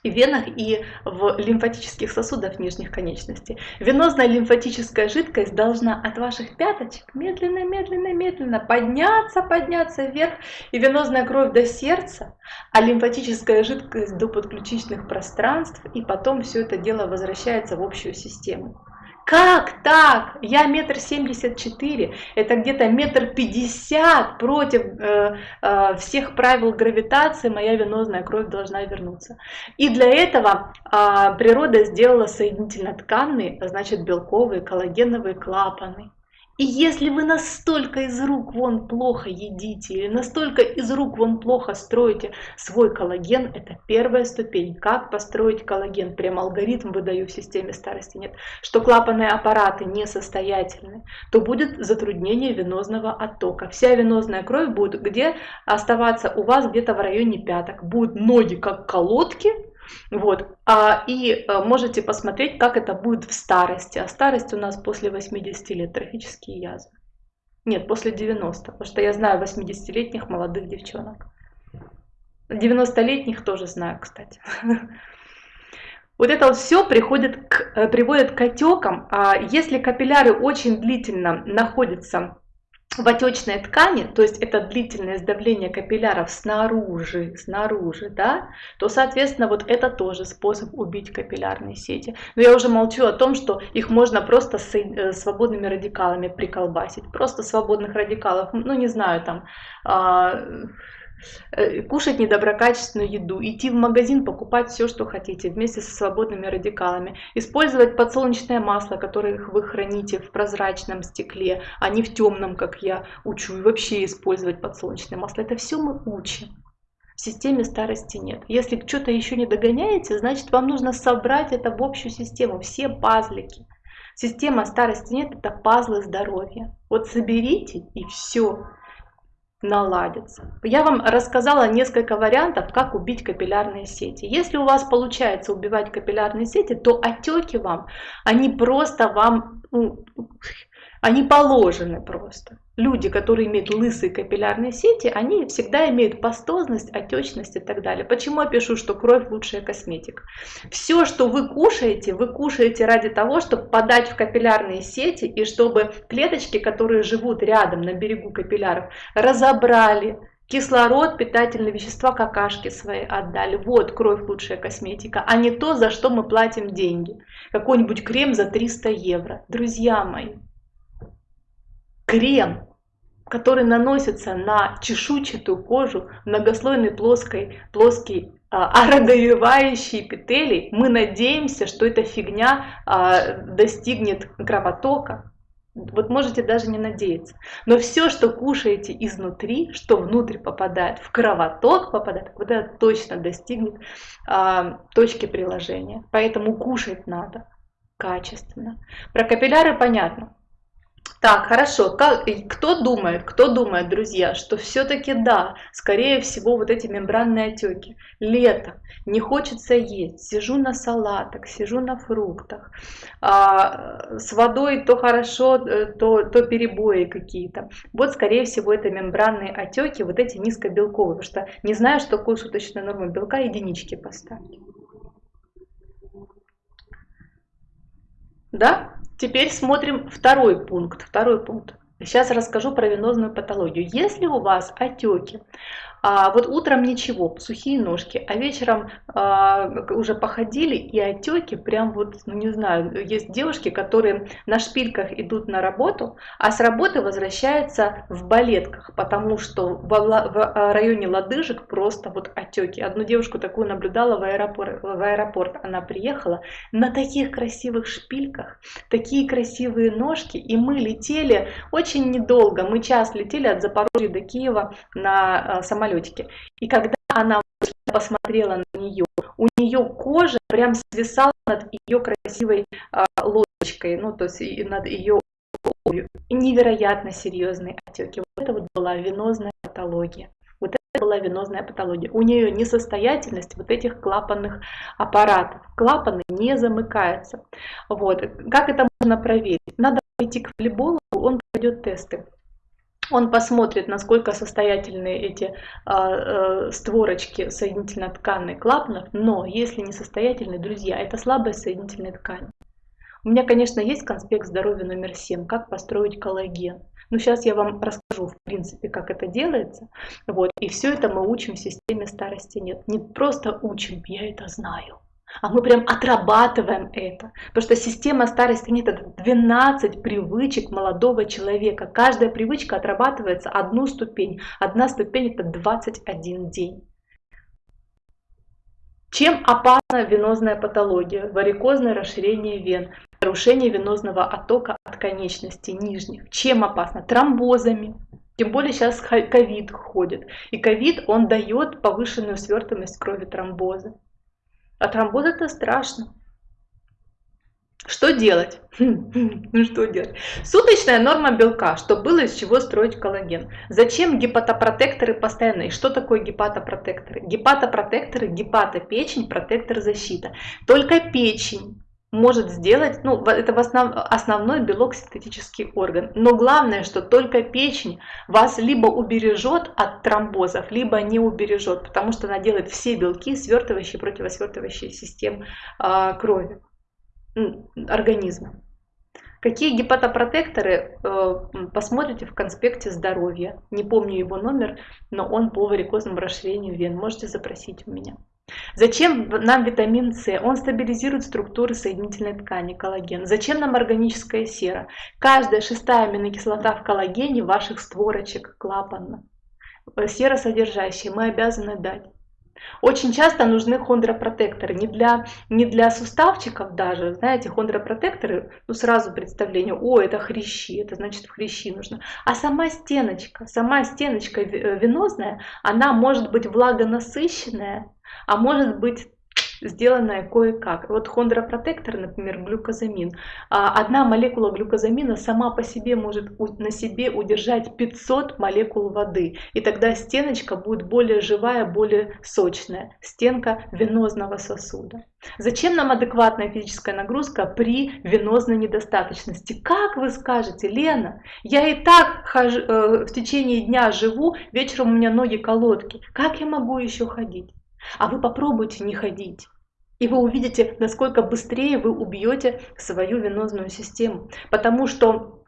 венах, и в лимфатических сосудах нижних конечностей. Венозная лимфатическая жидкость должна от ваших пяточек медленно, медленно, медленно подняться, подняться вверх, и венозная кровь до сердца, а лимфатическая жидкость до подключичных пространств, и потом все это дело возвращается в общую систему. Как так? Я метр семьдесят четыре, это где-то метр пятьдесят против э, э, всех правил гравитации, моя венозная кровь должна вернуться. И для этого э, природа сделала соединительно-тканные, значит белковые, коллагеновые клапаны. И если вы настолько из рук вон плохо едите, или настолько из рук вон плохо строите свой коллаген, это первая ступень. Как построить коллаген? Прям алгоритм выдаю в системе старости нет. Что клапанные аппараты несостоятельны, то будет затруднение венозного оттока. Вся венозная кровь будет где оставаться у вас где-то в районе пяток. Будут ноги как колодки, вот. А, и а, можете посмотреть, как это будет в старости. А старость у нас после 80 лет, трофические язвы. Нет, после 90, потому что я знаю 80-летних молодых девчонок. 90-летних тоже знаю, кстати. *laughs* Вот это вот все приходит к, э, приводит к отекам. А если капилляры очень длительно находятся в отечной ткани, то есть это длительное сдавление капилляров снаружи, снаружи, да, то, соответственно, вот это тоже способ убить капиллярные сети. Но я уже молчу о том, что их можно просто с э, свободными радикалами приколбасить. Просто свободных радикалов, ну не знаю, там... А, кушать недоброкачественную еду, идти в магазин, покупать все, что хотите, вместе со свободными радикалами, использовать подсолнечное масло, которое вы храните в прозрачном стекле, а не в темном, как я учу, и вообще использовать подсолнечное масло. Это все мы учим. В системе старости нет. Если что-то еще не догоняете, значит вам нужно собрать это в общую систему, все пазлики. Система старости нет, это пазлы здоровья. Вот соберите и все наладится. Я вам рассказала несколько вариантов, как убить капиллярные сети. Если у вас получается убивать капиллярные сети, то отеки вам, они просто вам, ну, они положены просто. Люди, которые имеют лысые капиллярные сети, они всегда имеют пастозность, отечность и так далее. Почему я пишу, что кровь лучшая косметика? Все, что вы кушаете, вы кушаете ради того, чтобы подать в капиллярные сети и чтобы клеточки, которые живут рядом на берегу капилляров, разобрали, Кислород, питательные вещества, какашки свои отдали. Вот кровь лучшая косметика, а не то, за что мы платим деньги. Какой-нибудь крем за 300 евро. Друзья мои, крем, который наносится на чешуйчатую кожу, многослойный плоской, плоский а, эпителий, мы надеемся, что эта фигня а, достигнет кровотока. Вот можете даже не надеяться. Но все, что кушаете изнутри, что внутрь попадает, в кровоток попадает, вот это точно достигнет а, точки приложения. Поэтому кушать надо качественно. Про капилляры понятно. Так, хорошо. Как, кто думает, кто думает, друзья, что все-таки да, скорее всего, вот эти мембранные отеки. Лето, не хочется есть, сижу на салатах, сижу на фруктах, а, с водой то хорошо, э, то, то перебои какие-то. Вот, скорее всего, это мембранные отеки, вот эти низкобелковые, потому что не знаю, что такое суточная норма белка, единички поставь. Да? Теперь смотрим второй пункт. Второй пункт. Сейчас расскажу про венозную патологию. Если у вас отеки, а вот утром ничего, сухие ножки, а вечером а, уже походили и отеки, прям вот, ну не знаю, есть девушки, которые на шпильках идут на работу, а с работы возвращаются в балетках, потому что в, в районе лодыжек просто вот отеки. Одну девушку такую наблюдала в аэропорт, в аэропорт, она приехала на таких красивых шпильках, такие красивые ножки, и мы летели очень недолго, мы час летели от Запорожья до Киева на а, самолете самолетике. И когда она посмотрела на нее, у нее кожа прям свисала над ее красивой а, лодочкой, ну то есть над ее обувью. Невероятно серьезные отеки. Вот это вот была венозная патология. Вот это была венозная патология. У нее несостоятельность вот этих клапанных аппаратов. Клапаны не замыкаются. Вот. Как это можно проверить? Надо пойти к волейболу, он пройдет тесты. Он посмотрит, насколько состоятельны эти э, створочки соединительно-тканных клапанов, но если не состоятельны, друзья, это слабость соединительной ткани. У меня, конечно, есть конспект здоровья номер 7, как построить коллаген. Но сейчас я вам расскажу, в принципе, как это делается. Вот. И все это мы учим в системе старости нет. Не просто учим, я это знаю а мы прям отрабатываем это. Потому что система старости нет, это 12 привычек молодого человека. Каждая привычка отрабатывается одну ступень. Одна ступень это 21 день. Чем опасна венозная патология? Варикозное расширение вен, нарушение венозного оттока от конечностей нижних. Чем опасно? Тромбозами. Тем более сейчас ковид ходит. И ковид, он дает повышенную свертываемость крови тромбоза. А тромбоз это страшно. Что делать? *laughs* Ну что делать? Суточная норма белка, чтобы было из чего строить коллаген. Зачем гепатопротекторы постоянные? Что такое гепатопротекторы? Гепатопротекторы, гепатопечень, протектор защита. Только печень может сделать, ну, это в основ, основной белок синтетический орган. Но главное, что только печень вас либо убережет от тромбозов, либо не убережет, потому что она делает все белки, свертывающие, противосвертывающие систем э, крови, организма. Какие гепатопротекторы, э, посмотрите в конспекте здоровья. Не помню его номер, но он по варикозному расширению вен. Можете запросить у меня. Зачем нам витамин С? Он стабилизирует структуры соединительной ткани, коллаген. Зачем нам органическая сера? Каждая шестая аминокислота в коллагене ваших створочек клапанно. Сера содержащая, мы обязаны дать. Очень часто нужны хондропротекторы, не для, не для суставчиков даже, знаете, хондропротекторы, ну сразу представление, о, это хрящи, это значит в хрящи нужно. А сама стеночка, сама стеночка венозная, она может быть влагонасыщенная, а может быть сделанная кое-как. Вот хондропротектор, например, глюкозамин. А, одна молекула глюкозамина сама по себе может на себе удержать 500 молекул воды. И тогда стеночка будет более живая, более сочная. Стенка венозного сосуда. Зачем нам адекватная физическая нагрузка при венозной недостаточности? Как вы скажете, Лена, я и так хожу, э, в течение дня живу, вечером у меня ноги колодки. Как я могу еще ходить? А вы попробуйте не ходить. И вы увидите, насколько быстрее вы убьете свою венозную систему. Потому что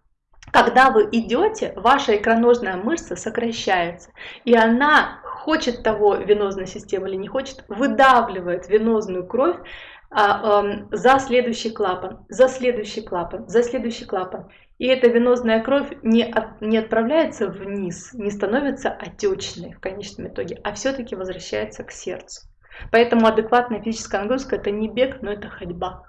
когда вы идете, ваша икроножная мышца сокращается. И она хочет того венозной системы или не хочет, выдавливает венозную кровь а, а, за следующий клапан, за следующий клапан, за следующий клапан. И эта венозная кровь не, от, не отправляется вниз, не становится отечной в конечном итоге, а все-таки возвращается к сердцу. Поэтому адекватная физическая нагрузка это не бег, но это ходьба.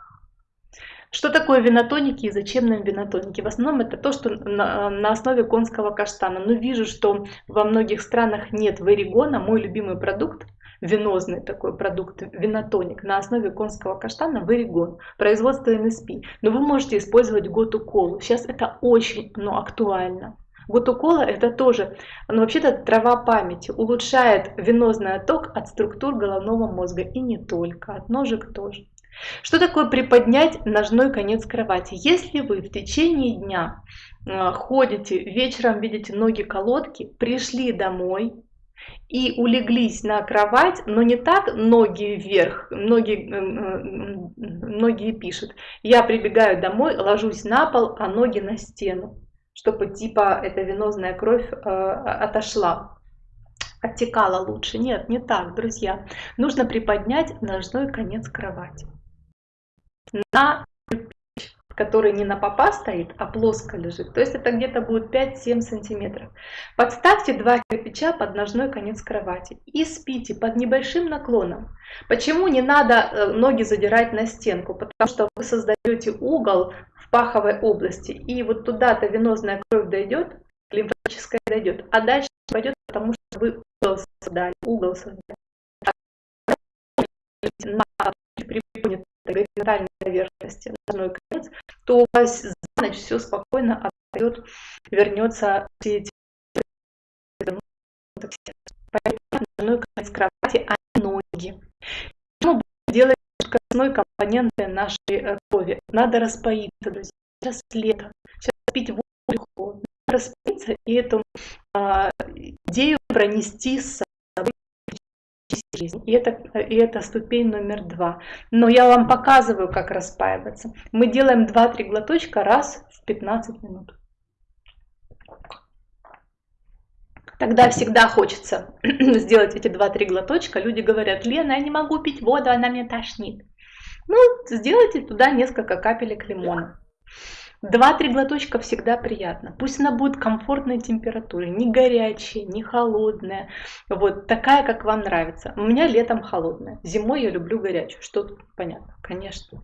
Что такое винотоники и зачем нам винотоники? В основном это то, что на, на основе конского каштана. Но вижу, что во многих странах нет варигона, мой любимый продукт венозный такой продукт, винотоник на основе конского каштана Варигон, производство НСП. Но вы можете использовать готу колу. Сейчас это очень ну, актуально. Готукола это тоже, ну вообще-то трава памяти, улучшает венозный отток от структур головного мозга и не только, от ножек тоже. Что такое приподнять ножной конец кровати? Если вы в течение дня э, ходите, вечером видите ноги колодки, пришли домой, и улеглись на кровать, но не так ноги вверх, многие, многие пишут. Я прибегаю домой, ложусь на пол, а ноги на стену, чтобы типа эта венозная кровь э, отошла, оттекала лучше. Нет, не так, друзья. Нужно приподнять ножной конец кровати на который не на попа стоит, а плоско лежит. То есть это где-то будет 5-7 сантиметров. Подставьте два кирпича под ножной конец кровати и спите под небольшим наклоном. Почему не надо э, ноги задирать на стенку? Потому что вы создаете угол в паховой области, и вот туда-то венозная кровь дойдет, лимфатическая дойдет, а дальше пойдет, потому что вы угол создали, угол создали. На горизонтальной поверхности, ножной конец, то у вас за ночь все спокойно отойдет, вернется все эти ножной конец кровати, а не ноги. Что мы будем делать скоростной компоненты нашей э, крови? Надо распоиться, друзья. Сейчас лето, сейчас пить воду. Надо распоиться и эту а, идею пронести с жизнь. И это, и это ступень номер два. Но я вам показываю, как распаиваться. Мы делаем 2-3 глоточка раз в 15 минут. Тогда всегда хочется *clears throat* сделать эти 2-3 глоточка. Люди говорят, Лена, я не могу пить воду, она мне тошнит. Ну, сделайте туда несколько капелек лимона. Два-три глоточка всегда приятно. Пусть она будет комфортной температуры, не горячая, не холодная. Вот такая, как вам нравится. У меня летом холодная, зимой я люблю горячую. Что тут понятно? Конечно.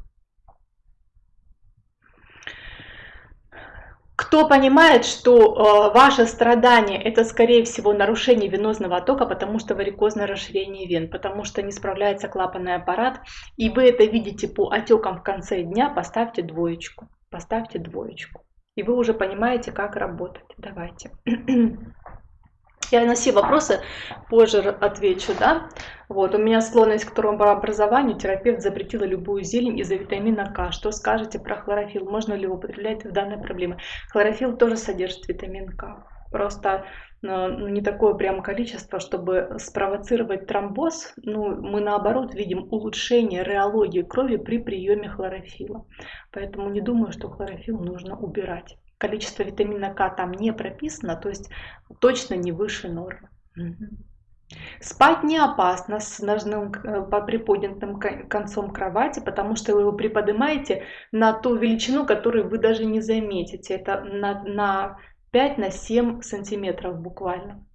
Кто понимает, что э, ваше страдание это скорее всего нарушение венозного оттока, потому что варикозное расширение вен, потому что не справляется клапанный аппарат, и вы это видите по отекам в конце дня, поставьте двоечку поставьте двоечку. И вы уже понимаете, как работать. Давайте. *clears throat* Я на все вопросы позже отвечу, да. Вот, у меня склонность к тромбообразованию. Терапевт запретила любую зелень из-за витамина К. Что скажете про хлорофилл? Можно ли его употреблять в данной проблеме? Хлорофилл тоже содержит витамин К. Просто ну, не такое прям количество, чтобы спровоцировать тромбоз. Ну, мы наоборот видим улучшение реологии крови при приеме хлорофила. Поэтому не думаю, что хлорофилл нужно убирать. Количество витамина К там не прописано, то есть точно не выше нормы. Спать не опасно с ножным э, приподнятым концом кровати, потому что вы его приподнимаете на ту величину, которую вы даже не заметите. Это на, на 5 на 7 сантиметров буквально.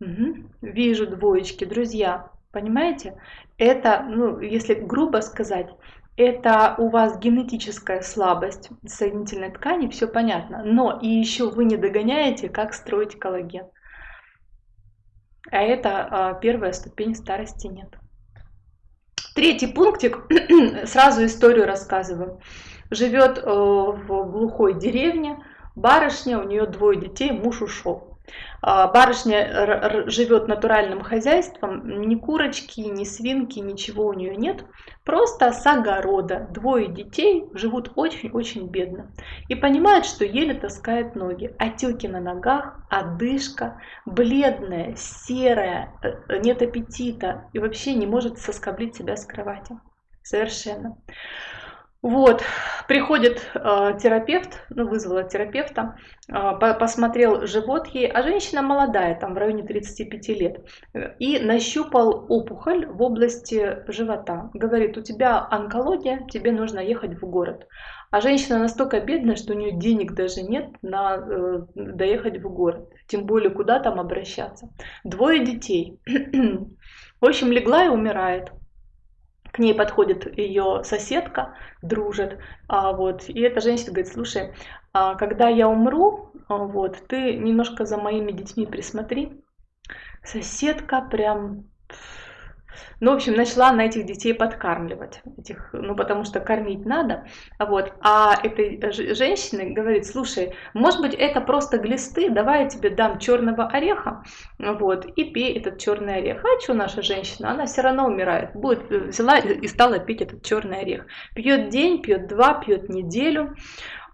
Угу. Вижу двоечки, друзья, понимаете? Это, ну, если грубо сказать, это у вас генетическая слабость соединительной ткани, все понятно. Но и еще вы не догоняете, как строить коллаген. А это а, первая ступень старости нет. Третий пунктик, *clears throat* сразу историю рассказываю. Живет э, в глухой деревне, Барышня, у нее двое детей, муж ушел. А, барышня живет натуральным хозяйством, ни курочки, ни свинки, ничего у нее нет. Просто с огорода. Двое детей живут очень-очень бедно. И понимает, что еле таскает ноги. Отеки на ногах, одышка, бледная, серая, э, нет аппетита. И вообще не может соскоблить себя с кровати. Совершенно. Вот, приходит э, терапевт, ну, вызвала терапевта, э, посмотрел живот ей, а женщина молодая, там в районе 35 лет, и нащупал опухоль в области живота. Говорит, у тебя онкология, тебе нужно ехать в город. А женщина настолько бедная, что у нее денег даже нет на э, доехать в город, тем более куда там обращаться. Двое детей. *clears throat* В общем, легла и умирает к ней подходит ее соседка, дружит, а, вот, и эта женщина говорит, слушай, а, когда я умру, а, вот, ты немножко за моими детьми присмотри. Соседка прям ну, в общем, начала на этих детей подкармливать, этих, ну, потому что кормить надо, вот. А этой женщина говорит, слушай, может быть, это просто глисты, давай я тебе дам черного ореха, вот, и пей этот черный орех. А что наша женщина? Она все равно умирает, будет, взяла и стала пить этот черный орех. Пьет день, пьет два, пьет неделю,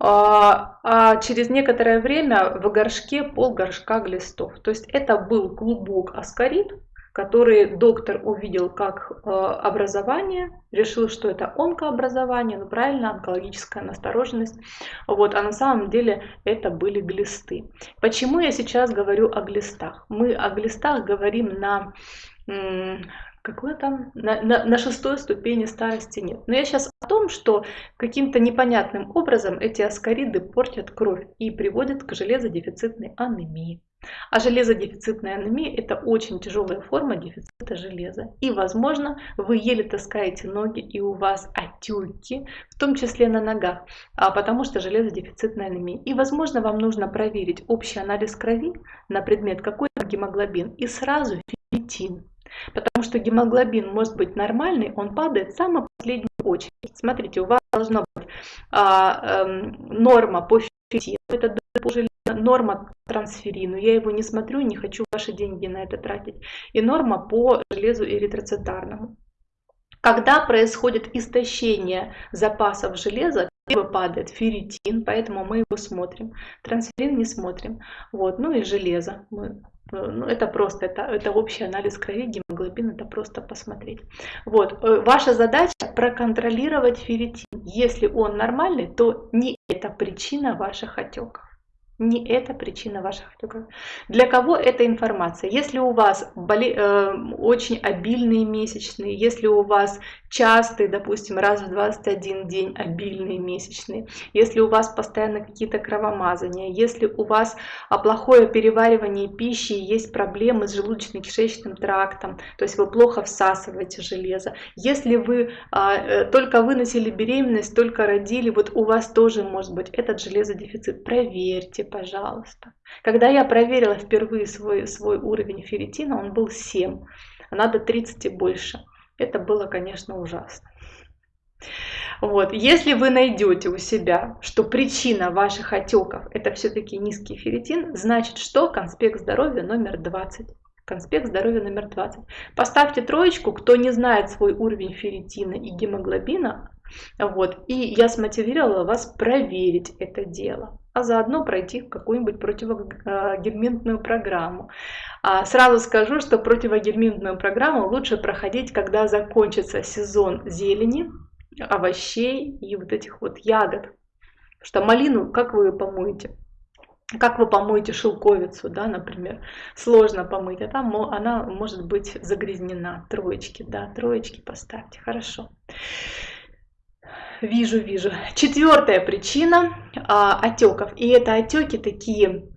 а, а через некоторое время в горшке пол горшка глистов. То есть это был клубок аскарид, который доктор увидел как э, образование, решил, что это онкообразование, ну правильно, онкологическая настороженность. Вот, а на самом деле это были глисты. Почему я сейчас говорю о глистах? Мы о глистах говорим на какой там, на, на, на шестой ступени старости нет. Но я сейчас о том, что каким-то непонятным образом эти аскариды портят кровь и приводят к железодефицитной анемии. А железодефицитная анемия – это очень тяжелая форма дефицита железа. И, возможно, вы еле таскаете ноги, и у вас отеки, в том числе на ногах, а потому что железодефицитная анемия. И, возможно, вам нужно проверить общий анализ крови на предмет, какой гемоглобин, и сразу ферритин. Потому что гемоглобин может быть нормальный, он падает в самую последнюю очередь. Смотрите, у вас должна быть а, а, норма по ферритину, это норма трансферину, я его не смотрю, не хочу ваши деньги на это тратить, и норма по железу эритроцитарному. Когда происходит истощение запасов железа, либо падает ферритин, поэтому мы его смотрим. Трансферин не смотрим. Вот. Ну и железо. Мы, ну, это просто, это, это общий анализ крови, гемоглобин, это просто посмотреть. Вот. Э, ваша задача проконтролировать ферритин. Если он нормальный, то не это причина ваших отеков. Не это причина ваших отеков. Для кого эта информация? Если у вас боли, э, очень обильные месячные, если у вас частые, допустим, раз в 21 день обильные месячные, если у вас постоянно какие-то кровомазания, если у вас а, плохое переваривание пищи, есть проблемы с желудочно-кишечным трактом, то есть вы плохо всасываете железо, если вы а, э, только выносили беременность, только родили, вот у вас тоже может быть этот железодефицит, проверьте, пожалуйста. Когда я проверила впервые свой, свой уровень ферритина, он был 7, а надо 30 и больше. Это было, конечно, ужасно. Вот. Если вы найдете у себя, что причина ваших отеков это все-таки низкий ферритин, значит что? Конспект здоровья номер 20. Конспект здоровья номер 20. Поставьте троечку, кто не знает свой уровень ферритина и гемоглобина, вот, и я смотивировала вас проверить это дело а заодно пройти какую-нибудь противогельминтную программу. А сразу скажу, что противогельминтную программу лучше проходить, когда закончится сезон зелени, овощей и вот этих вот ягод. Потому что малину, как вы ее помоете? Как вы помоете шелковицу, да, например, сложно помыть, а там она может быть загрязнена. Троечки, да, троечки поставьте, хорошо вижу, вижу. Четвертая причина а, отеков. И это отеки такие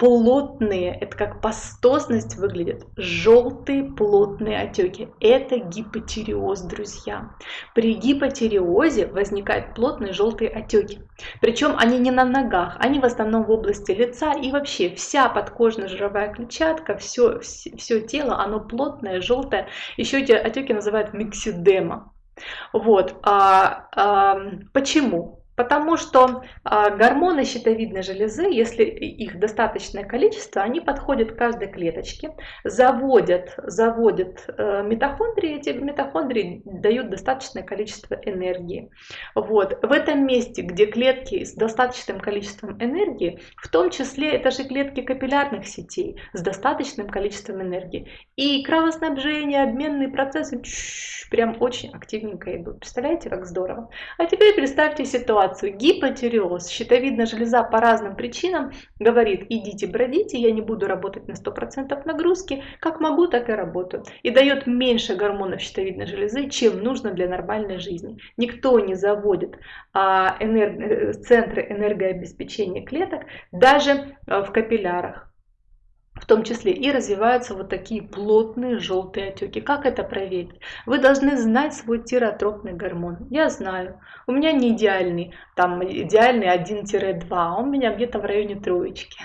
плотные, это как пастозность выглядит, желтые плотные отеки. Это гипотереоз, друзья. При гипотереозе возникают плотные желтые отеки. Причем они не на ногах, они в основном в области лица и вообще вся подкожно-жировая клетчатка, все, все, все тело, оно плотное, желтое. Еще эти отеки называют миксидема. Вот. А, а, почему? Потому что а, гормоны щитовидной железы, если их достаточное количество, они подходят к каждой клеточке, заводят, заводят э, митохондрии, эти митохондрии дают достаточное количество энергии. Вот. В этом месте, где клетки с достаточным количеством энергии, в том числе это же клетки капиллярных сетей с достаточным количеством энергии, и кровоснабжение, обменные процессы прям очень активненько идут. Представляете, как здорово? А теперь представьте ситуацию ситуацию гипотиреоз, щитовидная железа по разным причинам говорит, идите бродите, я не буду работать на 100% нагрузки, как могу, так и работаю. И дает меньше гормонов щитовидной железы, чем нужно для нормальной жизни. Никто не заводит а, энерг... центры энергообеспечения клеток даже а, в капиллярах в том числе и развиваются вот такие плотные желтые отеки. Как это проверить? Вы должны знать свой тиротропный гормон. Я знаю. У меня не идеальный, там идеальный 1-2, а у меня где-то в районе троечки.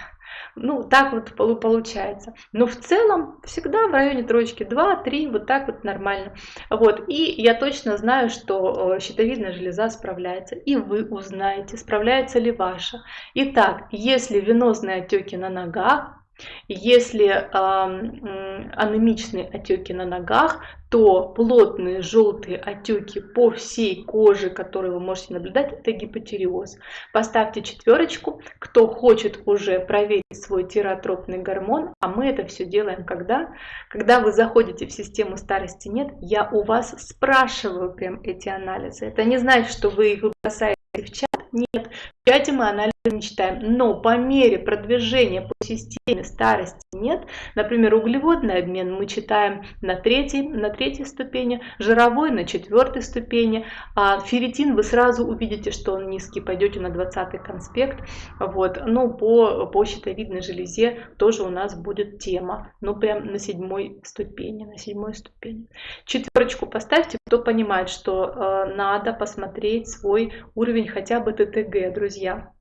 Ну, так вот получается. Но в целом всегда в районе троечки 2-3, вот так вот нормально. Вот, и я точно знаю, что э, щитовидная железа справляется. И вы узнаете, справляется ли ваша. Итак, если венозные отеки на ногах, Если э, анемичные отеки на ногах, то плотные желтые отеки по всей коже, которые вы можете наблюдать, это гипотериоз. Поставьте четверочку, кто хочет уже проверить свой тиротропный гормон, а мы это все делаем когда? Когда вы заходите в систему старости нет, я у вас спрашиваю прям эти анализы. Это не значит, что вы их бросаете в чат, нет, в чате мы анализы не читаем, но по мере продвижения по системе старости нет, например, углеводный обмен мы читаем на третьей, на третьей ступени, жировой на четвертой ступени, а ферритин вы сразу увидите, что он низкий, пойдете на 20 конспект, вот, но по, по щитовидной железе тоже у нас будет тема, ну прям на седьмой ступени, на седьмой ступени. Четверочку поставьте, кто понимает, что э, надо посмотреть свой уровень хотя бы ТТГ, друзья.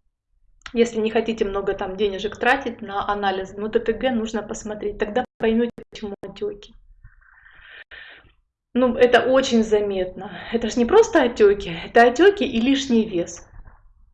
Если не хотите много там денежек тратить на анализ, ну ТТГ нужно посмотреть, тогда поймете, почему отеки. Ну, это очень заметно. Это же не просто отеки, это отеки и лишний вес.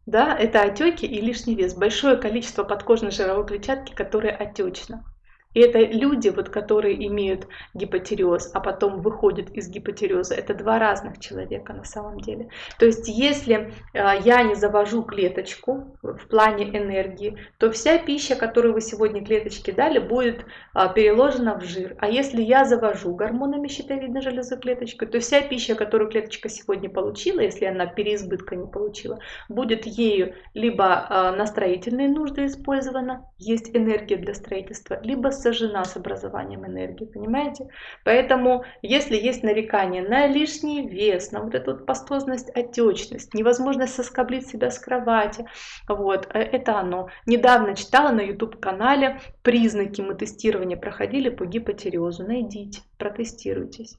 Да, это отеки и лишний вес. Большое количество подкожной жировой клетчатки, которая отечна. И это люди, вот, которые имеют гипотереоз, а потом выходят из гипотереоза. Это два разных человека на самом деле. То есть если а, я не завожу клеточку в плане энергии, то вся пища, которую вы сегодня клеточке дали, будет а, переложена в жир. А если я завожу гормонами щитовидной железы клеточку, то вся пища, которую клеточка сегодня получила, если она переизбытка не получила, будет ею либо а, на строительные нужды использована, есть энергия для строительства, либо сожжена с образованием энергии, понимаете? Поэтому, если есть нарекание на лишний вес, на вот эту вот пастозность, отечность, невозможность соскоблить себя с кровати, вот, э, это оно. Недавно читала на YouTube-канале, признаки мы тестирования проходили по гипотереозу. Найдите, протестируйтесь.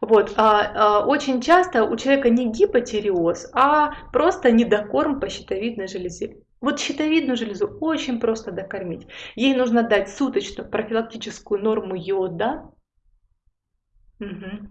Вот, а, а, очень часто у человека не гипотереоз, а просто недокорм по щитовидной железе. Вот щитовидную железу очень просто докормить. Ей нужно дать суточную профилактическую норму йода. Угу.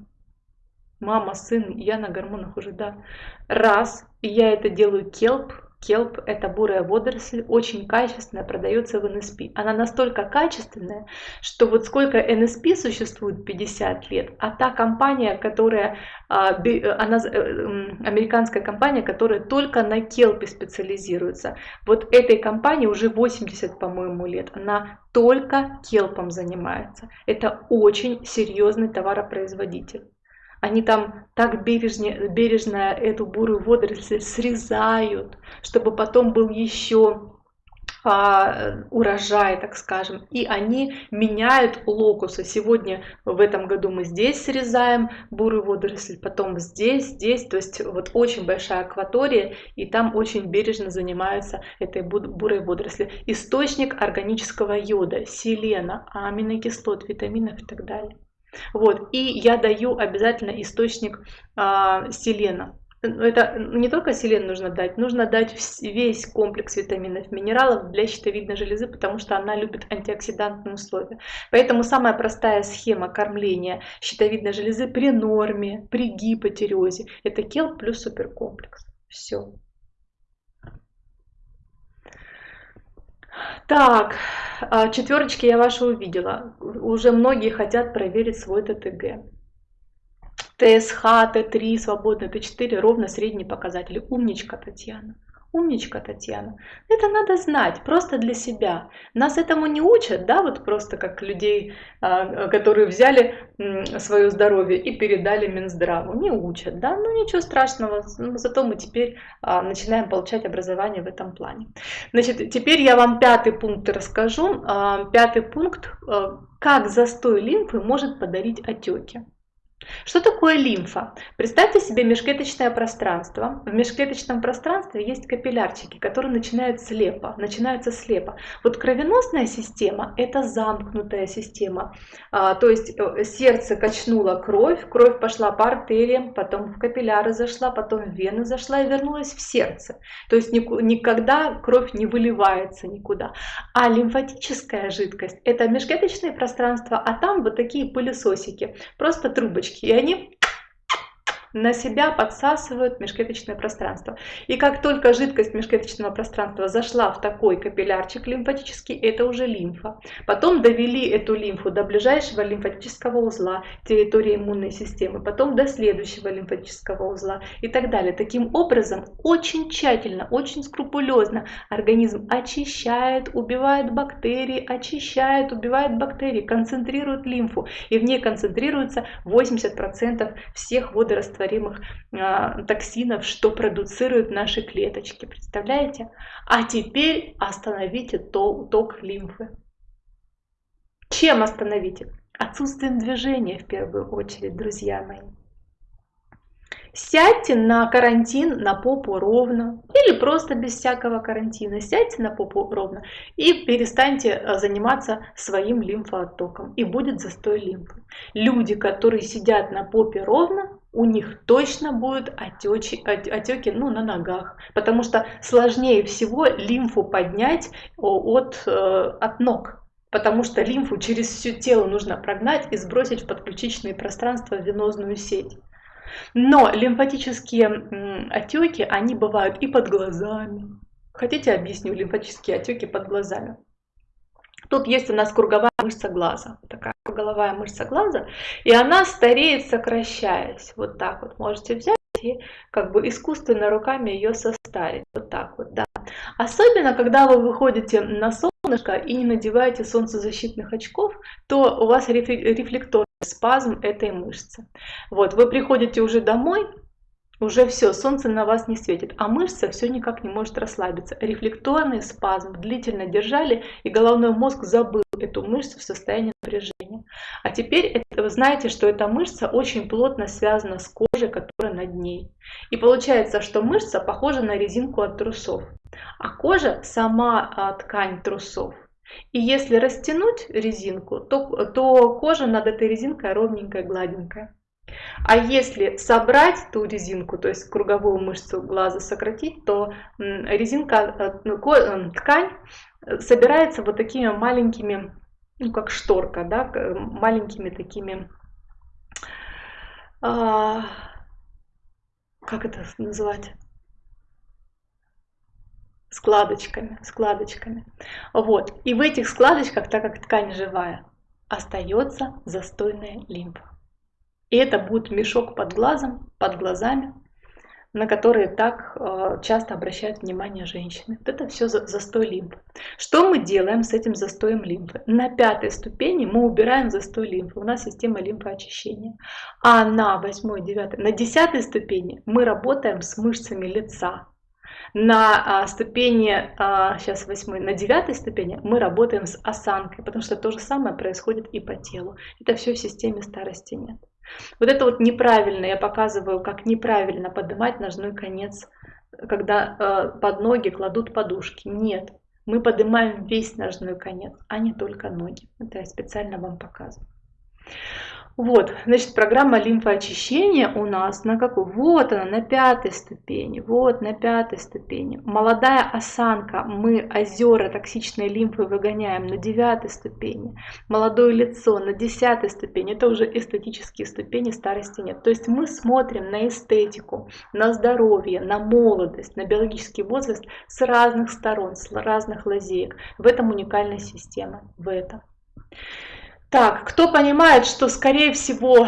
Мама, сын, я на гормонах уже, да. Раз, я это делаю келп, Келп – это бурая водоросль, очень качественная, продается в НСП. Она настолько качественная, что вот сколько НСП существует 50 лет, а та компания, которая, а, она, э, американская компания, которая только на Келпе специализируется, вот этой компании уже 80, по-моему, лет, она только Келпом занимается. Это очень серьезный товаропроизводитель. Они там так бережно, бережно эту бурую водоросль срезают, чтобы потом был еще а, урожай, так скажем, и они меняют локусы. Сегодня в этом году мы здесь срезаем бурую водоросль, потом здесь, здесь, то есть вот очень большая акватория, и там очень бережно занимаются этой бурой водоросли. Источник органического йода, селена, аминокислот, витаминов и так далее. Вот. И я даю обязательно источник а, селена. Это не только селен нужно дать, нужно дать весь комплекс витаминов, минералов для щитовидной железы, потому что она любит антиоксидантные условия. Поэтому самая простая схема кормления щитовидной железы при норме, при гипотереозе – это кел плюс суперкомплекс. Все. Так, а, четверочки я ваши увидела. Уже многие хотят проверить свой ТТГ. ТСХ, Т3, свободно, Т4 ровно средние показатели. Умничка, Татьяна. Умничка, Татьяна. Это надо знать, просто для себя. Нас этому не учат, да, вот просто как людей, а, которые взяли свое здоровье и передали Минздраву. Не учат, да, ну ничего страшного, ну, зато мы теперь а, начинаем получать образование в этом плане. Значит, теперь я вам пятый пункт расскажу. А, пятый пункт, как застой лимфы может подарить отеки. Что такое лимфа? Представьте себе межклеточное пространство. В межклеточном пространстве есть капиллярчики, которые начинают слепо, начинаются слепо. Вот кровеносная система – это замкнутая система. А, то есть э, сердце качнуло кровь, кровь пошла по артериям, потом в капилляры зашла, потом в вены зашла и вернулась в сердце. То есть никогда кровь не выливается никуда. А лимфатическая жидкость – это межклеточное пространство, а там вот такие пылесосики, просто трубочки. И они на себя подсасывают межклеточное пространство. И как только жидкость межклеточного пространства зашла в такой капиллярчик лимфатический, это уже лимфа. Потом довели эту лимфу до ближайшего лимфатического узла территории иммунной системы, потом до следующего лимфатического узла и так далее. Таким образом, очень тщательно, очень скрупулезно организм очищает, убивает бактерии, очищает, убивает бактерии, концентрирует лимфу. И в ней концентрируется 80% всех водорастворимых э, токсинов, что продуцируют наши клеточки. Представляете? А теперь остановите ток лимфы. Чем остановите? Отсутствием движения в первую очередь, друзья мои. Сядьте на карантин на попу ровно или просто без всякого карантина. Сядьте на попу ровно и перестаньте э, заниматься своим лимфооттоком. И будет застой лимфы. Люди, которые сидят на попе ровно, у них точно будут отечи, отеки ну, на ногах. Потому что сложнее всего лимфу поднять от, э, от ног потому что лимфу через все тело нужно прогнать и сбросить в подключичные пространства венозную сеть. Но лимфатические отеки, они бывают и под глазами. Хотите, объясню лимфатические отеки под глазами? Тут есть у нас круговая мышца глаза, такая круговая мышца глаза, и она стареет, сокращаясь. Вот так вот можете взять и как бы искусственно руками ее состарить. Вот так вот, да. Особенно, когда вы выходите на солнышко и не надеваете солнцезащитных очков, то у вас рефлекторный спазм этой мышцы. Вот, вы приходите уже домой, уже все, солнце на вас не светит, а мышца все никак не может расслабиться. Рефлекторный спазм длительно держали, и головной мозг забыл эту мышцу в состоянии напряжения. А теперь это, вы знаете, что эта мышца очень плотно связана с кожей, которая над ней. И получается, что мышца похожа на резинку от трусов, а кожа сама а, ткань трусов. И если растянуть резинку, то, то кожа над этой резинкой ровненькая, гладенькая. А если собрать ту резинку, то есть круговую мышцу глаза сократить, то резинка, э, ну, э, ткань собирается вот такими маленькими, ну как шторка, да, маленькими такими, а, как это называть? складочками, складочками. Вот. И в этих складочках, так как ткань живая, остается застойная лимфа. И это будет мешок под глазом, под глазами, на которые так э, часто обращают внимание женщины. Вот это все за, застой лимфы. Что мы делаем с этим застоем лимфы? На пятой ступени мы убираем застой лимфы. У нас система лимфоочищения. А на восьмой, девятой, на десятой ступени мы работаем с мышцами лица. На а, ступени, а, сейчас восьмой, на девятой ступени мы работаем с осанкой, потому что то же самое происходит и по телу. Это все в системе старости нет. Вот это вот неправильно, я показываю, как неправильно поднимать ножной конец, когда э, под ноги кладут подушки. Нет, мы поднимаем весь ножной конец, а не только ноги. Это я специально вам показываю. Вот, значит, программа лимфоочищения у нас на какой? Вот она, на пятой ступени. Вот, на пятой ступени. Молодая осанка. Мы озера токсичной лимфы выгоняем на девятой ступени. Молодое лицо на десятой ступени. Это уже эстетические ступени, старости нет. То есть мы смотрим на эстетику, на здоровье, на молодость, на биологический возраст с разных сторон, с разных лазеек. В этом уникальная система. В этом. Так, кто понимает, что, скорее всего, э,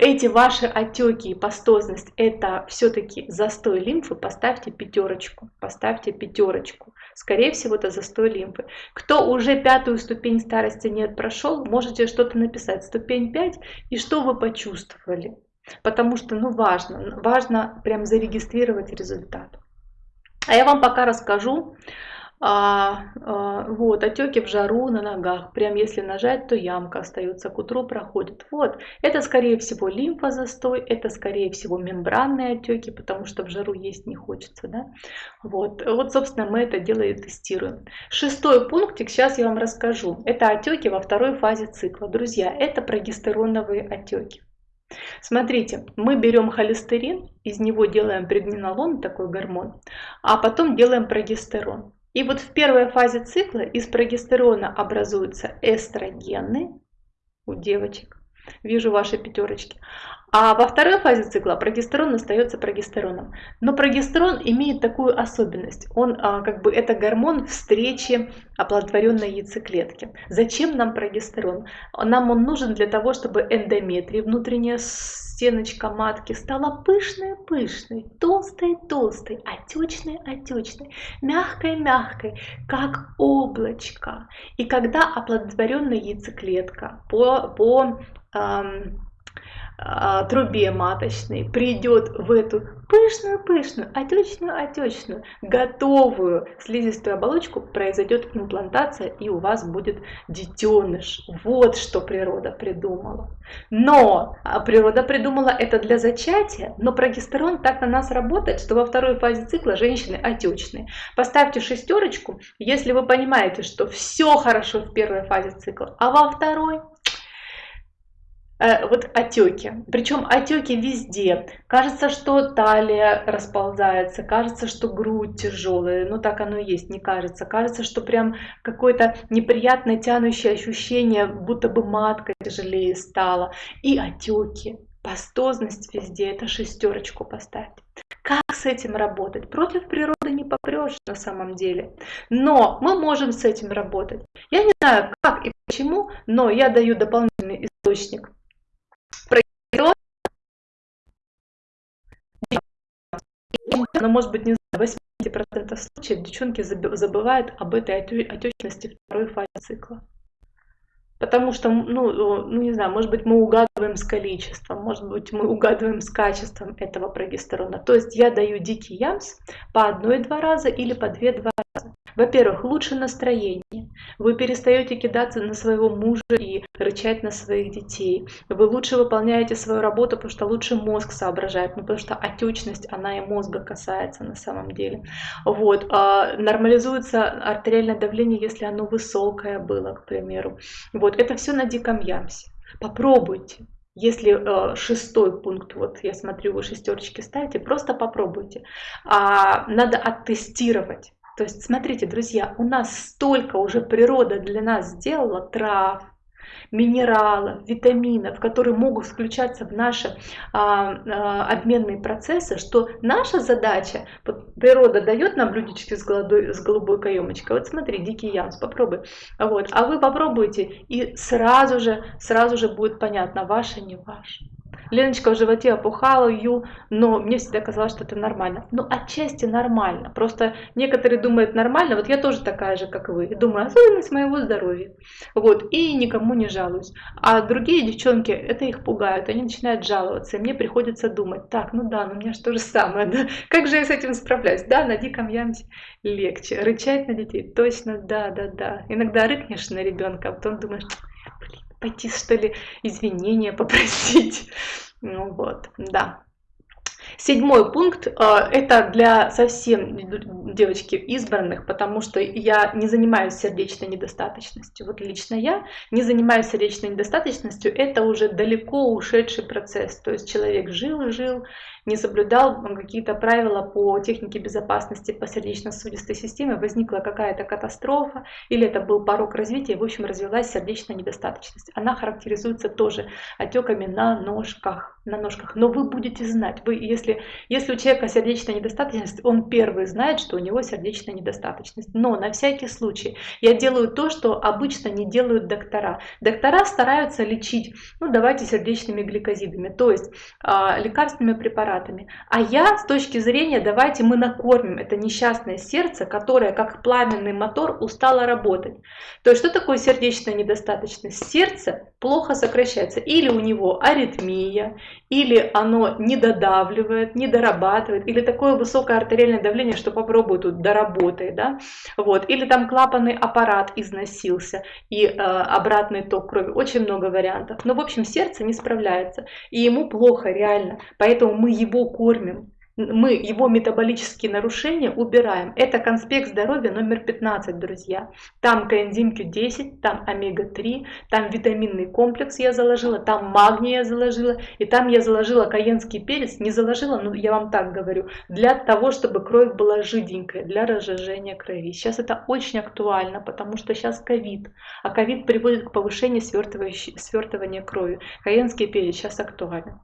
эти ваши отеки и пастозность это все-таки застой лимфы, поставьте пятерочку, поставьте пятерочку. Скорее всего, это застой лимфы. Кто уже пятую ступень старости нет прошел, можете что-то написать, ступень 5, и что вы почувствовали. Потому что, ну, важно, важно прям зарегистрировать результат. А я вам пока расскажу, а, а, вот, отеки в жару на ногах. Прям если нажать, то ямка остается, к утру проходит. Вот, это скорее всего лимфозастой, это скорее всего мембранные отеки, потому что в жару есть не хочется. Да? Вот, вот, собственно, мы это дело и тестируем. Шестой пунктик сейчас я вам расскажу. Это отеки во второй фазе цикла. Друзья, это прогестероновые отеки. Смотрите, мы берем холестерин, из него делаем преднинолон, такой гормон, а потом делаем прогестерон. И вот в первой фазе цикла из прогестерона образуются эстрогены у девочек. Вижу ваши пятерочки. А во второй фазе цикла прогестерон остается прогестероном. Но прогестерон имеет такую особенность. Он а, как бы это гормон встречи оплодотворенной яйцеклетки. Зачем нам прогестерон? Нам он нужен для того, чтобы эндометрий, внутренняя стеночка матки, стала пышной-пышной, толстой-толстой, отечной-отечной, мягкой-мягкой, как облачко. И когда оплодотворенная яйцеклетка по, по эм, а, трубе маточной придет в эту пышную-пышную, отечную-отечную, готовую слизистую оболочку, произойдет имплантация и у вас будет детеныш. Вот что природа придумала. Но а, природа придумала это для зачатия, но прогестерон так на нас работает, что во второй фазе цикла женщины отечные. Поставьте шестерочку, если вы понимаете, что все хорошо в первой фазе цикла, а во второй вот отеки. Причем отеки везде. Кажется, что талия расползается, кажется, что грудь тяжелая. Ну так оно и есть, не кажется. Кажется, что прям какое-то неприятное тянущее ощущение, будто бы матка тяжелее стала. И отеки. Пастозность везде, это шестерочку поставьте. Как с этим работать? Против природы не попрешь на самом деле. Но мы можем с этим работать. Я не знаю, как и почему, но я даю дополнительный источник но может быть не знаю, 80% случаев девчонки забывают об этой отечности второй фазе цикла. Потому что, ну, ну, не знаю, может быть, мы угадываем с количеством, может быть, мы угадываем с качеством этого прогестерона. То есть я даю дикий ямс по одной-два раза или по две-два. Во-первых, лучше настроение. Вы перестаете кидаться на своего мужа и рычать на своих детей. Вы лучше выполняете свою работу, потому что лучше мозг соображает, ну, потому что отечность, она и мозга касается на самом деле. Вот. А нормализуется артериальное давление, если оно высокое было, к примеру. Вот. Это все на диком ямсе. Попробуйте. Если э, шестой пункт, вот я смотрю, вы шестерочки ставите, просто попробуйте. А, надо оттестировать. То есть, смотрите, друзья, у нас столько уже природа для нас сделала трав, минералов, витаминов, которые могут включаться в наши а, а, обменные процессы, что наша задача, вот природа дает нам блюдечки с, голодой, с голубой каемочкой, вот смотри, дикий ямс, попробуй, вот, а вы попробуйте, и сразу же, сразу же будет понятно, ваше, не ваше. Леночка в животе опухала, ю, но мне всегда казалось, что это нормально. Ну, отчасти нормально. Просто некоторые думают нормально, вот я тоже такая же, как вы. Думаю, особенность моего здоровья. Вот, и никому не жалуюсь. А другие девчонки, это их пугает, они начинают жаловаться, и мне приходится думать, так, ну да, ну у меня же то же самое, да? *laughs* как же я с этим справляюсь? Да, на диком ямсе легче. Рычать на детей, точно, да, да, да. Иногда рыкнешь на ребенка, а потом думаешь, пойти, что ли, извинения попросить. *laughs* Ну вот, да. Седьмой пункт э, это для совсем девочки избранных, потому что я не занимаюсь сердечной недостаточностью. Вот лично я не занимаюсь сердечной недостаточностью, это уже далеко ушедший процесс. То есть человек жил и жил, не соблюдал какие-то правила по технике безопасности по сердечно-сосудистой системе, возникла какая-то катастрофа или это был порог развития, в общем развилась сердечная недостаточность. Она характеризуется тоже отеками на ножках, на ножках. Но вы будете знать, вы, если, если у человека сердечная недостаточность, он первый знает, что у него сердечная недостаточность. Но на всякий случай я делаю то, что обычно не делают доктора. Доктора стараются лечить, ну давайте сердечными гликозидами, то есть э, лекарственными препаратами препаратами. А я с точки зрения, давайте мы накормим это несчастное сердце, которое как пламенный мотор устало работать. То есть что такое сердечная недостаточность? Сердце плохо сокращается. Или у него аритмия, или оно не додавливает, не дорабатывает, или такое высокое артериальное давление, что попробуй тут доработай, да, вот, или там клапанный аппарат износился и э, обратный ток крови, очень много вариантов, но в общем сердце не справляется, и ему плохо реально, поэтому мы кормим, мы его метаболические нарушения убираем. Это конспект здоровья номер 15, друзья. Там коэнзим Q10, там омега-3, там витаминный комплекс я заложила, там магний я заложила, и там я заложила каенский перец, не заложила, но я вам так говорю, для того, чтобы кровь была жиденькая, для разжижения крови. Сейчас это очень актуально, потому что сейчас ковид, а ковид приводит к повышению свертывания крови. Каенский перец сейчас актуален.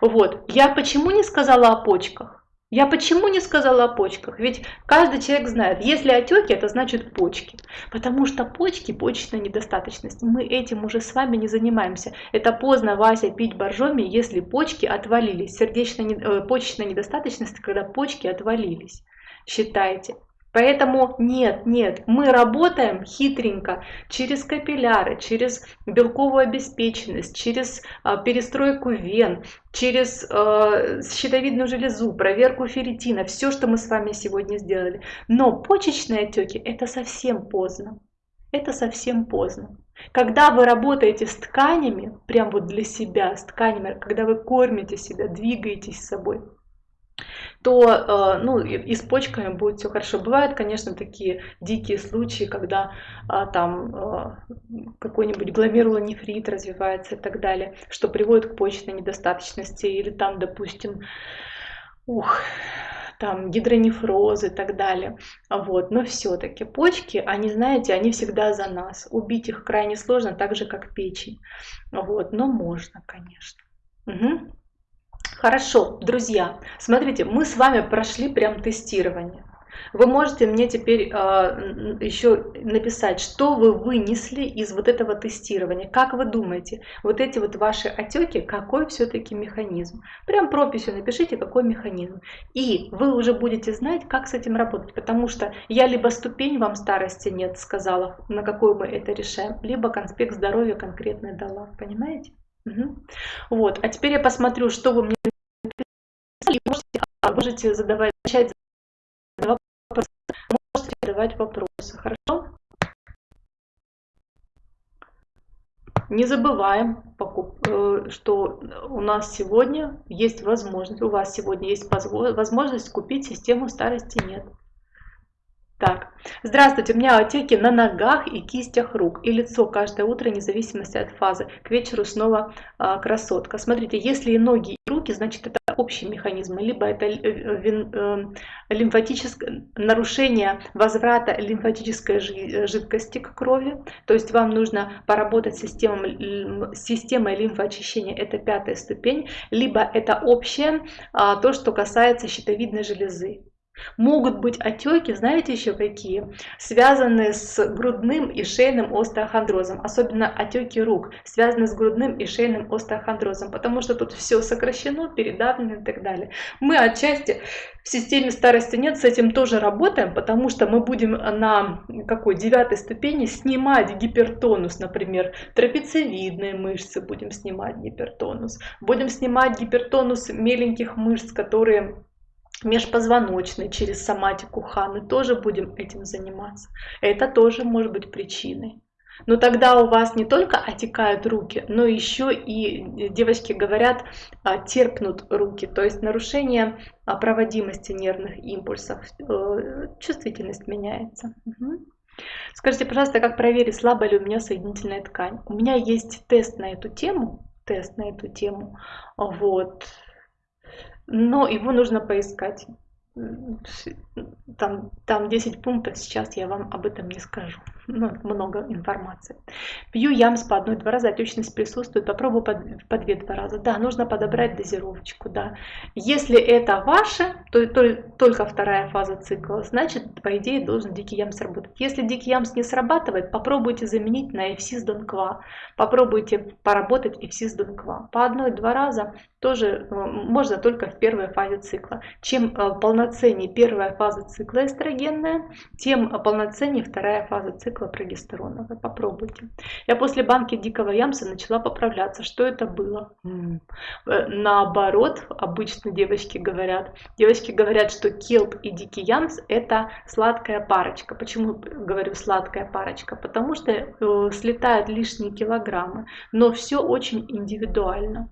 Вот. Я почему не сказала о почках? Я почему не сказала о почках? Ведь каждый человек знает, если отеки, это значит почки. Потому что почки, почечная недостаточность. Мы этим уже с вами не занимаемся. Это поздно, Вася, пить боржоми, если почки отвалились. Сердечная, э, почечная недостаточность, когда почки отвалились. Считайте. Поэтому нет, нет, мы работаем хитренько через капилляры, через белковую обеспеченность, через э, перестройку вен, через э, щитовидную железу, проверку ферритина, все, что мы с вами сегодня сделали. Но почечные отеки это совсем поздно. Это совсем поздно. Когда вы работаете с тканями, прям вот для себя, с тканями, когда вы кормите себя, двигаетесь с собой, то э, ну, и с почками будет все хорошо. Бывают, конечно, такие дикие случаи, когда а, там а, какой-нибудь гломерулонефрит развивается и так далее, что приводит к почечной недостаточности, или там, допустим, ух, там гидронефроз и так далее. Вот. Но все-таки почки, они, знаете, они всегда за нас. Убить их крайне сложно, так же, как печень. Вот. Но можно, конечно. Угу. Хорошо, друзья, смотрите, мы с вами прошли прям тестирование. Вы можете мне теперь э, а, еще написать, что вы вынесли из вот этого тестирования. Как вы думаете, вот эти вот ваши отеки, какой все-таки механизм? Прям прописью напишите, какой механизм. И вы уже будете знать, как с этим работать. Потому что я либо ступень вам старости нет сказала, на какую мы это решаем, либо конспект здоровья конкретно дала. Понимаете? Вот, а теперь я посмотрю, что вы мне написали. Можете, можете задавать, начать задавать вопросы. Можете задавать вопросы, хорошо? Не забываем, э, что у нас сегодня есть возможность, у вас сегодня есть возможность купить систему старости нет. Так, здравствуйте, у меня отеки на ногах и кистях рук и лицо каждое утро, вне зависимости от фазы. К вечеру снова а, красотка. Смотрите, если и ноги, и руки, значит это общий механизм, либо это э, э, лимфатическое нарушение возврата лимфатической жидкости к крови, то есть вам нужно поработать с системой, системой лимфоочищения, это пятая ступень, либо это общее, а, то, что касается щитовидной железы. Могут быть отеки, знаете еще какие? Связанные с грудным и шейным остеохондрозом. Особенно отеки рук, связанные с грудным и шейным остеохондрозом. Потому что тут все сокращено, передавлено и так далее. Мы отчасти в системе старости нет с этим тоже работаем, потому что мы будем на какой девятой ступени снимать гипертонус, например, трапециевидные мышцы будем снимать гипертонус. Будем снимать гипертонус меленьких мышц, которые межпозвоночный через соматику ханы тоже будем этим заниматься. Это тоже может быть причиной. Но тогда у вас не только отекают руки, но еще и, девочки говорят, а, терпнут руки. То есть нарушение а, проводимости нервных импульсов, э, чувствительность меняется. Скажите, пожалуйста, как проверить, слабая ли у меня соединительная ткань? У меня есть тест на эту тему, тест на эту тему. Вот но его нужно поискать. Там, там 10 пунктов, сейчас я вам об этом не скажу. Ну, много информации. Пью ямс по одной-два раза, отечность присутствует, попробую по, по две-два раза. Да, нужно подобрать дозировочку, да. Если это ваше, то, то только вторая фаза цикла, значит, по идее, должен дикий ямс работать. Если дикий ямс не срабатывает, попробуйте заменить на эфсис донква. Попробуйте поработать эфсис донква. По одной-два раза тоже э, можно только в первой фазе цикла. Чем э, полноценнее первая фаза цикла эстрогенная, тем полноценнее вторая фаза цикла прогестерона. Вы попробуйте. Я после банки дикого ямса начала поправляться. Что это было? Э, наоборот, обычно девочки говорят. Девочки говорят, что келп и дикий ямс это сладкая парочка. Почему говорю сладкая парочка? Потому что слетают лишние килограммы. Но все очень индивидуально.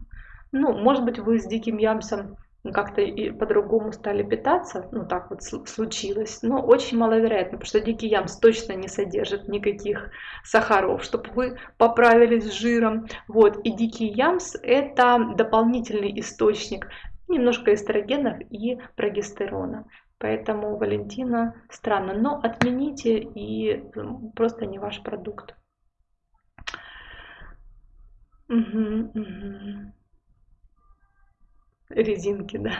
Ну, может быть, вы с диким ямсом как-то и по-другому стали питаться, ну так вот случилось, но очень маловероятно, потому что дикий ямс точно не содержит никаких сахаров, чтобы вы поправились с жиром. Вот, и дикий ямс это дополнительный источник немножко эстрогенов и прогестерона. Поэтому Валентина странно, но отмените и просто не ваш продукт. Угу, угу. Резинки, да.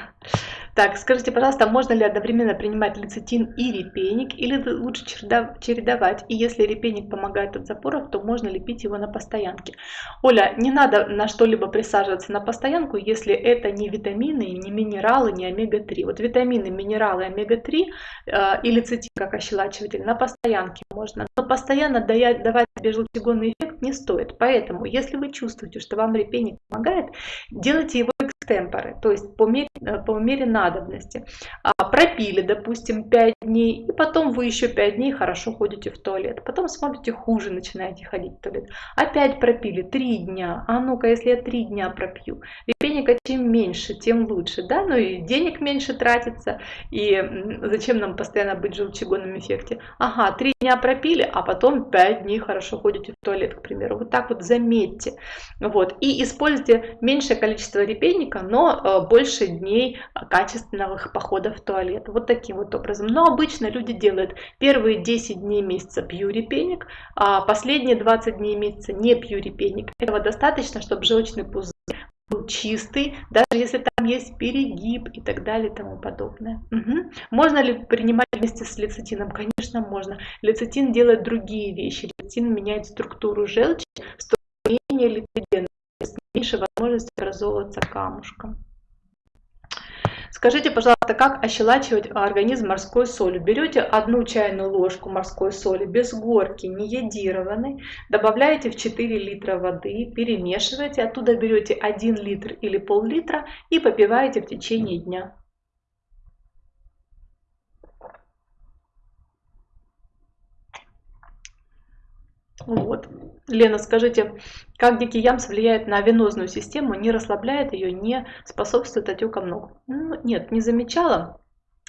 Так, скажите, пожалуйста, можно ли одновременно принимать лецитин и репейник, или лучше чередовать? И если репейник помогает от запоров, то можно ли пить его на постоянке? Оля, не надо на что-либо присаживаться на постоянку, если это не витамины, не минералы, не омега-3. Вот витамины, минералы, омега-3 э, и лецитин как ощелачиватель на постоянке можно. Но постоянно давать себе эффект не стоит. Поэтому, если вы чувствуете, что вам репейник помогает, делайте его экстемпоры, то есть по мере, э, по мере надобности. А, пропили, допустим, 5 дней, и потом вы еще 5 дней хорошо ходите в туалет. Потом смотрите, хуже начинаете ходить в туалет. Опять пропили 3 дня. А ну-ка, если я 3 дня пропью. Репейника чем меньше, тем лучше. Да? Ну и денег меньше тратится. И зачем нам постоянно быть в желчегонном эффекте? Ага, 3 дня пропили, а потом 5 дней хорошо ходите в туалет, к примеру. Вот так вот заметьте. Вот. И используйте меньшее количество репейника, но э, больше дней качественных походов в туалет. Вот таким вот образом. Но обычно люди делают первые 10 дней месяца пью репейник, а последние 20 дней месяца не пью репейник. Этого достаточно, чтобы желчный пузырь был чистый, даже если там есть перегиб и так далее и тому подобное. Угу. Можно ли принимать вместе с лецитином? Конечно, можно. Лецитин делает другие вещи. Лецитин меняет структуру желчи, строение липидена, меньше возможности образовываться камушком. Скажите, пожалуйста, как ощелачивать организм морской солью? Берете одну чайную ложку морской соли без горки, не йодированной, добавляете в 4 литра воды, перемешиваете, оттуда берете 1 литр или пол-литра и попиваете в течение дня. Вот. Лена, скажите, как дикий ямс влияет на венозную систему, не расслабляет ее, не способствует отекам ног? Ну, нет, не замечала.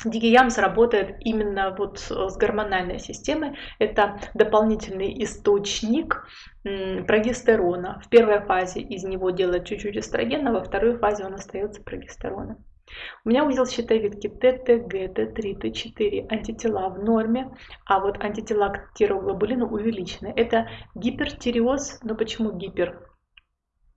Дикий ямс работает именно вот с гормональной системой. Это дополнительный источник прогестерона. В первой фазе из него делают чуть-чуть эстрогена, во второй фазе он остается прогестероном. У меня удел щитовидки ТТГ, Т3, Т4 антитела в норме, а вот антитела к тироглобулину увеличены. Это гипертиреоз, но почему гипер?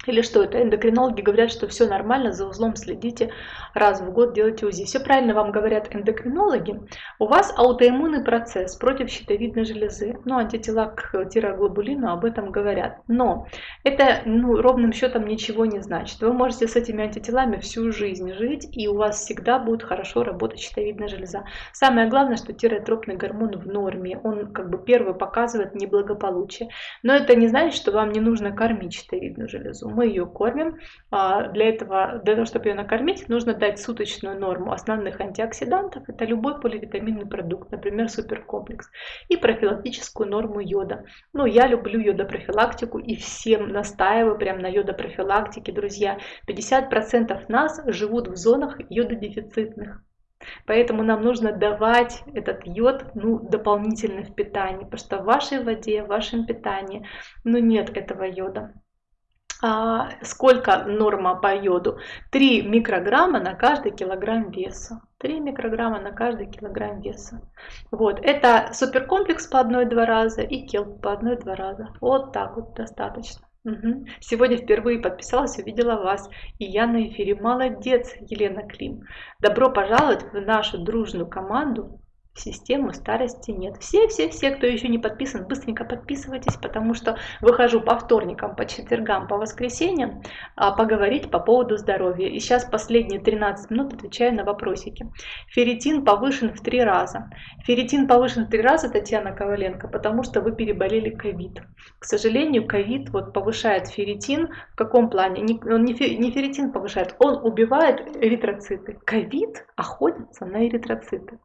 Или что это? Эндокринологи говорят, что все нормально, за узлом следите, раз в год делайте УЗИ. Все правильно вам говорят эндокринологи. У вас аутоиммунный процесс против щитовидной железы. Ну, антитела к тироглобулину об этом говорят. Но это ну, ровным счетом ничего не значит. Вы можете с этими антителами всю жизнь жить, и у вас всегда будет хорошо работать щитовидная железа. Самое главное, что тиротропный гормон в норме. Он как бы первый показывает неблагополучие. Но это не значит, что вам не нужно кормить щитовидную железу мы ее кормим. А, для этого, для того, чтобы ее накормить, нужно дать суточную норму основных антиоксидантов. Это любой поливитаминный продукт, например, суперкомплекс. И профилактическую норму йода. Ну, я люблю йодопрофилактику и всем настаиваю прям на йодопрофилактике, друзья. 50% нас живут в зонах йододефицитных. Поэтому нам нужно давать этот йод ну, дополнительно в питании, потому что в вашей воде, в вашем питании ну, нет этого йода. А, сколько норма по йоду? 3 микрограмма на каждый килограмм веса. 3 микрограмма на каждый килограмм веса. Вот, это суперкомплекс по одной-два раза и келп по одной-два раза. Вот так вот достаточно. Угу. Сегодня впервые подписалась, увидела вас. И я на эфире. Молодец, Елена Клим. Добро пожаловать в нашу дружную команду систему старости нет. Все-все-все, кто еще не подписан, быстренько подписывайтесь, потому что выхожу по вторникам, по четвергам, по воскресеньям а, поговорить по поводу здоровья. И сейчас последние 13 минут отвечаю на вопросики. Ферритин повышен в три раза. Ферритин повышен в три раза, Татьяна Коваленко, потому что вы переболели ковид. К сожалению, ковид вот повышает ферритин. В каком плане? Он не ферритин повышает, он убивает эритроциты. Ковид охотится на эритроциты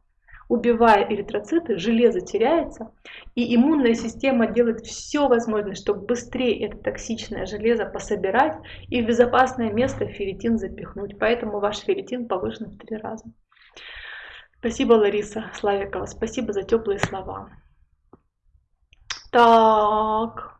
убивая эритроциты, железо теряется, и иммунная система делает все возможное, чтобы быстрее это токсичное железо пособирать и в безопасное место ферритин запихнуть. Поэтому ваш ферритин повышен в три раза. Спасибо, Лариса Славикова, спасибо за теплые слова. Так.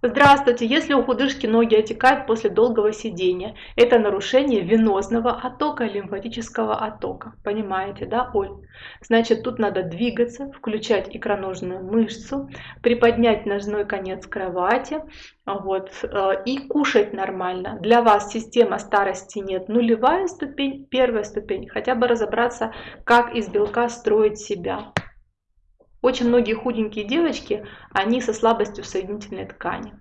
Здравствуйте! Если у худышки ноги отекают после долгого сидения, это нарушение венозного оттока лимфатического оттока. Понимаете, да, Оль? Значит, тут надо двигаться, включать икроножную мышцу, приподнять ножной конец кровати вот, э, и кушать нормально. Для вас система старости нет. Нулевая ступень, первая ступень. Хотя бы разобраться, как из белка строить себя. Очень многие худенькие девочки, они со слабостью в соединительной ткани.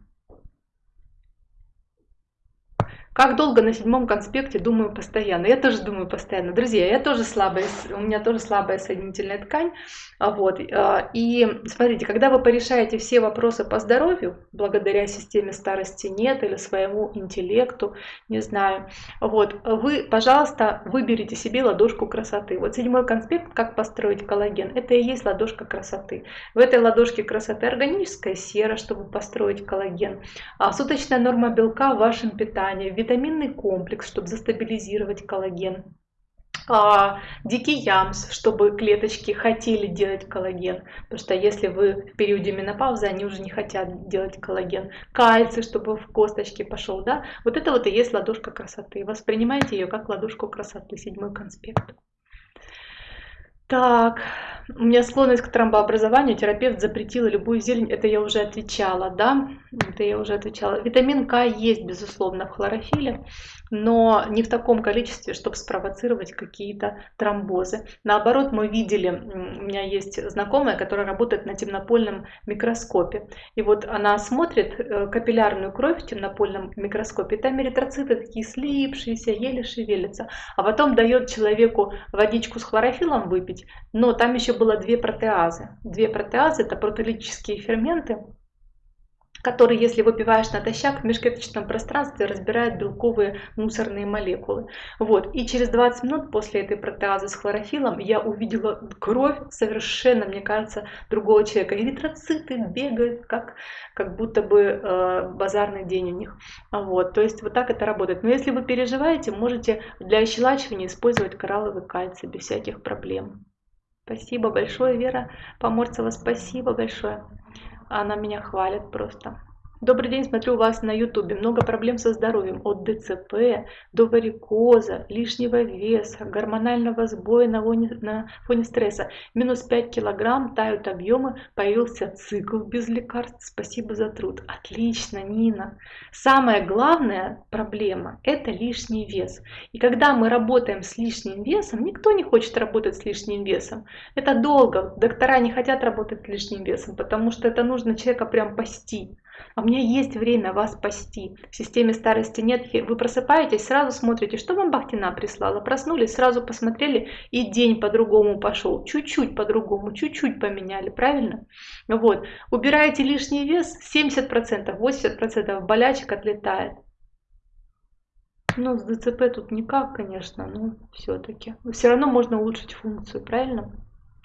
Как долго на седьмом конспекте думаю постоянно? Я тоже думаю постоянно. Друзья, я тоже слабая, у меня тоже слабая соединительная ткань. А вот. А, и смотрите, когда вы порешаете все вопросы по здоровью, благодаря системе старости нет или своему интеллекту, не знаю, вот, вы, пожалуйста, выберите себе ладошку красоты. Вот седьмой конспект «Как построить коллаген» – это и есть ладошка красоты. В этой ладошке красоты органическая сера, чтобы построить коллаген, а суточная норма белка в вашем питании, витаминный комплекс, чтобы застабилизировать коллаген, а, дикий ямс, чтобы клеточки хотели делать коллаген, потому что если вы в периоде менопаузы, они уже не хотят делать коллаген, кальций, чтобы в косточки пошел, да, вот это вот и есть ладошка красоты, воспринимайте ее как ладошку красоты, седьмой конспект. Так, у меня склонность к тромбообразованию, терапевт запретила любую зелень, это я уже отвечала, да, это я уже отвечала. Витамин К есть, безусловно, в хлорофиле, но не в таком количестве, чтобы спровоцировать какие-то тромбозы. Наоборот, мы видели, у меня есть знакомая, которая работает на темнопольном микроскопе. И вот она смотрит э, капиллярную кровь в темнопольном микроскопе, там эритроциты такие слипшиеся, еле шевелятся. А потом дает человеку водичку с хлорофилом выпить, но там еще было две протеазы. Две протеазы – это протеолитические ферменты, который, если выпиваешь натощак, в межклеточном пространстве разбирает белковые мусорные молекулы. Вот. И через 20 минут после этой протеазы с хлорофилом я увидела кровь совершенно, мне кажется, другого человека. Эритроциты бегают, как, как будто бы э, базарный день у них. Вот. То есть вот так это работает. Но если вы переживаете, можете для ощелачивания использовать коралловый кальций без всяких проблем. Спасибо большое, Вера Поморцева, спасибо большое. Она меня хвалит просто. Добрый день, смотрю вас на ютубе. Много проблем со здоровьем. От ДЦП до варикоза, лишнего веса, гормонального сбоя на фоне, на фоне стресса. Минус 5 килограмм, тают объемы, появился цикл без лекарств. Спасибо за труд. Отлично, Нина. Самая главная проблема – это лишний вес. И когда мы работаем с лишним весом, никто не хочет работать с лишним весом. Это долго. Доктора не хотят работать с лишним весом, потому что это нужно человека прям пасти. А у меня есть время вас спасти. В системе старости нет. Вы просыпаетесь, сразу смотрите, что вам Бахтина прислала. Проснулись, сразу посмотрели, и день по-другому пошел. Чуть-чуть по-другому, чуть-чуть поменяли, правильно? Вот. Убираете лишний вес, 70%, 80% болячек отлетает. Ну, с ДЦП тут никак, конечно, но все-таки. Все равно можно улучшить функцию, правильно?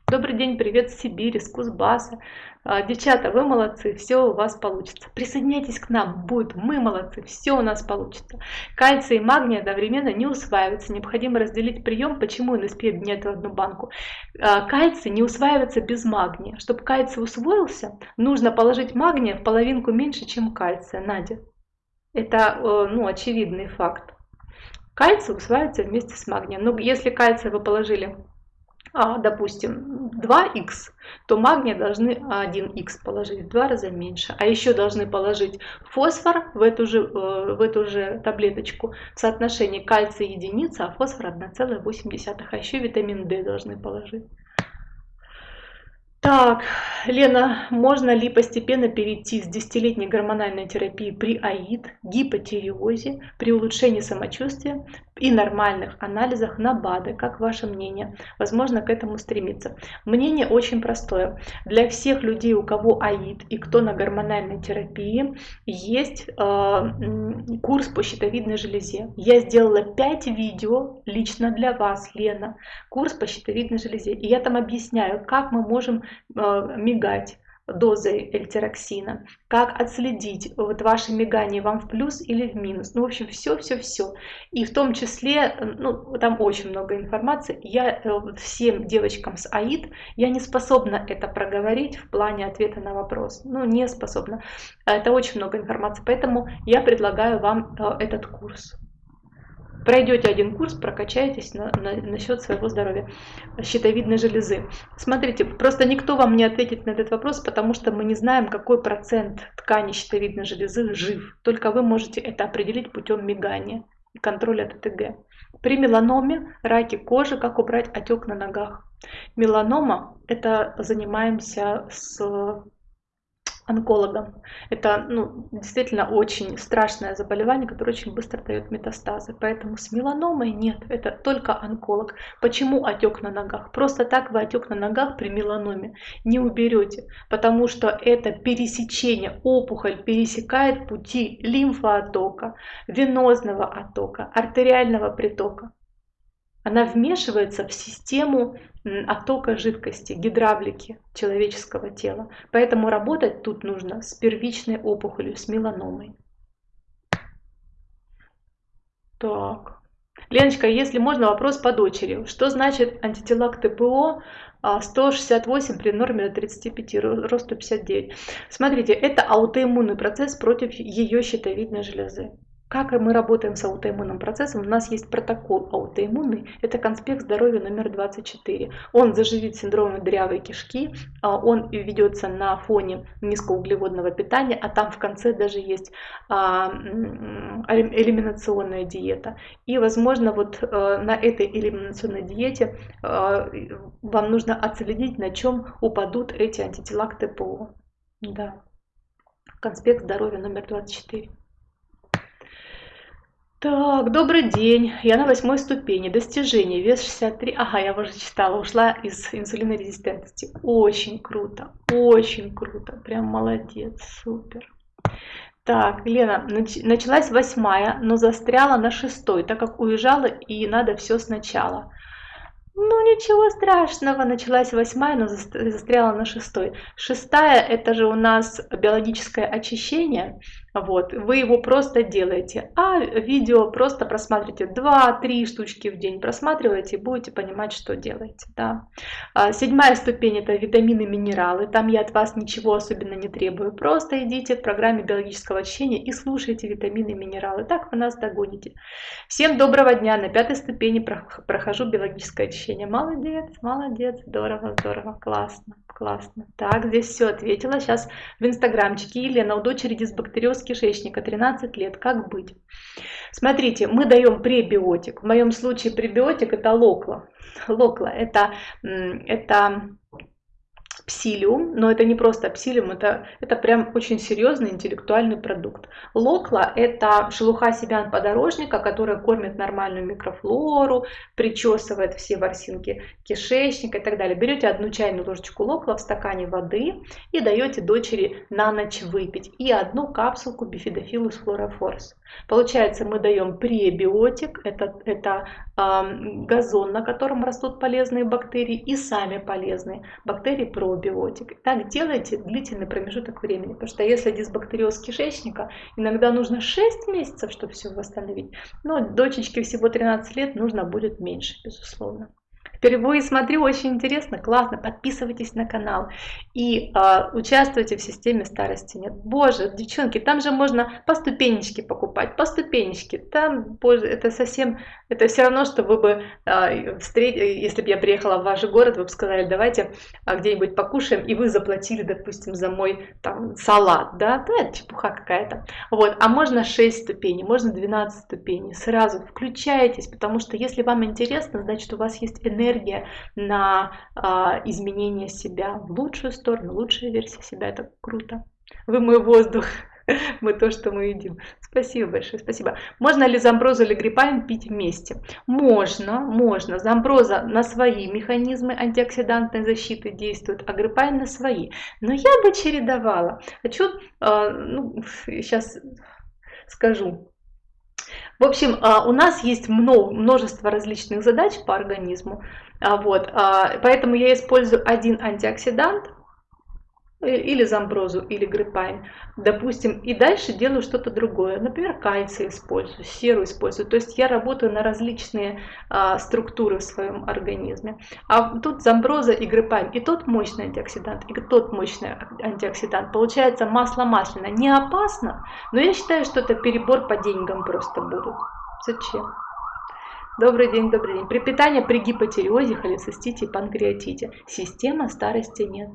Добрый день, привет с Сибири, с Кузбасса. А, девчата, вы молодцы, все у вас получится. Присоединяйтесь к нам, будет, мы молодцы, все у нас получится. Кальций и магний одновременно не усваиваются, необходимо разделить прием, почему НСП объединяет в одну банку. А, кальций не усваивается без магния. Чтобы кальций усвоился, нужно положить магния в половинку меньше, чем кальция. Надя, это э, ну, очевидный факт. Кальций усваивается вместе с магнием. Но если кальций вы положили допустим, 2х, то магния должны 1х положить в два раза меньше. А еще должны положить фосфор в эту же, э, в эту же таблеточку в соотношении кальция единица, а фосфор 1,8. А еще витамин D должны положить. Так, Лена, можно ли постепенно перейти с десятилетней гормональной терапии при АИД, гипотиреозе, при улучшении самочувствия и нормальных анализах на БАДы? Как ваше мнение? Возможно, к этому стремиться. Мнение очень простое. Для всех людей, у кого АИД и кто на гормональной терапии, есть э, курс по щитовидной железе. Я сделала 5 видео лично для вас, Лена, курс по щитовидной железе. И я там объясняю, как мы можем Э, мигать дозой эльтероксина, как отследить вот ваши мигания вам в плюс или в минус. Ну, в общем, все-все-все. И в том числе, ну, там очень много информации. Я э, всем девочкам с АИД, я не способна это проговорить в плане ответа на вопрос. Ну, не способна. Это очень много информации. Поэтому я предлагаю вам э, этот курс пройдете один курс, прокачаетесь на, на, насчет своего здоровья щитовидной железы. Смотрите, просто никто вам не ответит на этот вопрос, потому что мы не знаем, какой процент ткани щитовидной железы жив. Только вы можете это определить путем мигания и контроля ТТГ. При меланоме, раке кожи, как убрать отек на ногах. Меланома – это занимаемся с онкологом. Это ну, действительно очень страшное заболевание, которое очень быстро дает метастазы. Поэтому с меланомой нет, это только онколог. Почему отек на ногах? Просто так вы отек на ногах при меланоме не уберете, потому что это пересечение, опухоль пересекает пути лимфооттока, венозного оттока, артериального притока. Она вмешивается в систему оттока жидкости, гидравлики человеческого тела. Поэтому работать тут нужно с первичной опухолью, с меланомой. Так. Леночка, если можно, вопрос по дочери. Что значит антитела к ТПО 168 при норме до 35, рост 159? Смотрите, это аутоиммунный процесс против ее щитовидной железы. Как мы работаем с аутоиммунным процессом? У нас есть протокол аутоиммунный, это конспект здоровья номер 24. Он заживит синдромом дырявой кишки, а, он ведется на фоне низкоуглеводного питания, а там в конце даже есть а, элиминационная диета. И, возможно, вот э, на этой элиминационной диете э, вам нужно отследить, на чем упадут эти антитела к ТПО. Да. Конспект здоровья номер 24. Так, добрый день. Я на восьмой ступени. Достижение. Вес 63. Ага, я уже читала. Ушла из инсулинорезистентности. Очень круто. Очень круто. Прям молодец. Супер. Так, Лена, нач началась восьмая, но застряла на шестой, так как уезжала и надо все сначала. Ну ничего страшного, началась восьмая, но застряла на шестой. Шестая это же у нас биологическое очищение, вот, вы его просто делаете, а видео просто просматривайте 2-3 штучки в день, просматриваете и будете понимать, что делаете. Да. А, седьмая ступень это витамины, минералы, там я от вас ничего особенно не требую, просто идите в программе биологического очищения и слушайте витамины минералы, так вы нас догоните. Всем доброго дня, на пятой ступени прохожу биологическое очищение. Молодец, молодец, здорово, здорово, классно, классно. Так, здесь все ответила, сейчас в инстаграмчике Елена, у дочери дисбактериоз кишечника, 13 лет. Как быть? Смотрите, мы даем пребиотик. В моем случае пребиотик это локла. Локла это, это псилиум, но это не просто псилиум, это, это прям очень серьезный интеллектуальный продукт. Локла – это шелуха семян подорожника, которая кормит нормальную микрофлору, причесывает все ворсинки кишечника и так далее. Берете одну чайную ложечку локла в стакане воды и даете дочери на ночь выпить. И одну капсулку бифидофилус флорофорс. Получается, мы даем пребиотик, это, это э, газон, на котором растут полезные бактерии, и сами полезные бактерии пробиотик. Так делайте длительный промежуток времени, потому что если дисбактериоз кишечника, иногда нужно 6 месяцев, чтобы все восстановить, но дочечке всего 13 лет нужно будет меньше, безусловно. Впервые смотрю, очень интересно, классно. Подписывайтесь на канал и э, участвуйте в системе старости нет. Боже, девчонки, там же можно по ступенечке покупать, по ступенечке. Там, боже, это совсем, это все равно, что вы бы, э, встреч... если бы я приехала в ваш город, вы бы сказали, давайте э, где-нибудь покушаем, и вы заплатили, допустим, за мой там салат, да, да, это чепуха какая-то. Вот, а можно 6 ступеней, можно 12 ступеней. Сразу включайтесь, потому что если вам интересно, значит у вас есть энергия энергия на а, изменение себя в лучшую сторону, лучшая версия себя. Это круто. Вы мой воздух. *laughs* Мы то, что мы едим. Спасибо большое, спасибо. Можно ли замброзу или гриппайн пить вместе? Можно, можно. Замброза на свои механизмы антиоксидантной защиты действует, а гриппайн на свои. Но я бы чередовала. Хочу, э, ну, *laughs* сейчас скажу, в общем, а, у нас есть множество различных задач по организму, а, вот, а, поэтому я использую один антиоксидант, или замброзу, или гриппайн, допустим, и дальше делаю что-то другое. Например, кальций использую, серу использую. То есть я работаю на различные а, структуры в своем организме. А тут замброза и гриппайн, и тот мощный антиоксидант, и тот мощный антиоксидант. Получается масло масляное. Не опасно, но я считаю, что это перебор по деньгам просто будут. Зачем? Добрый день, добрый день. При питании при гипотиреозе, холецистите и панкреатите система старости нет.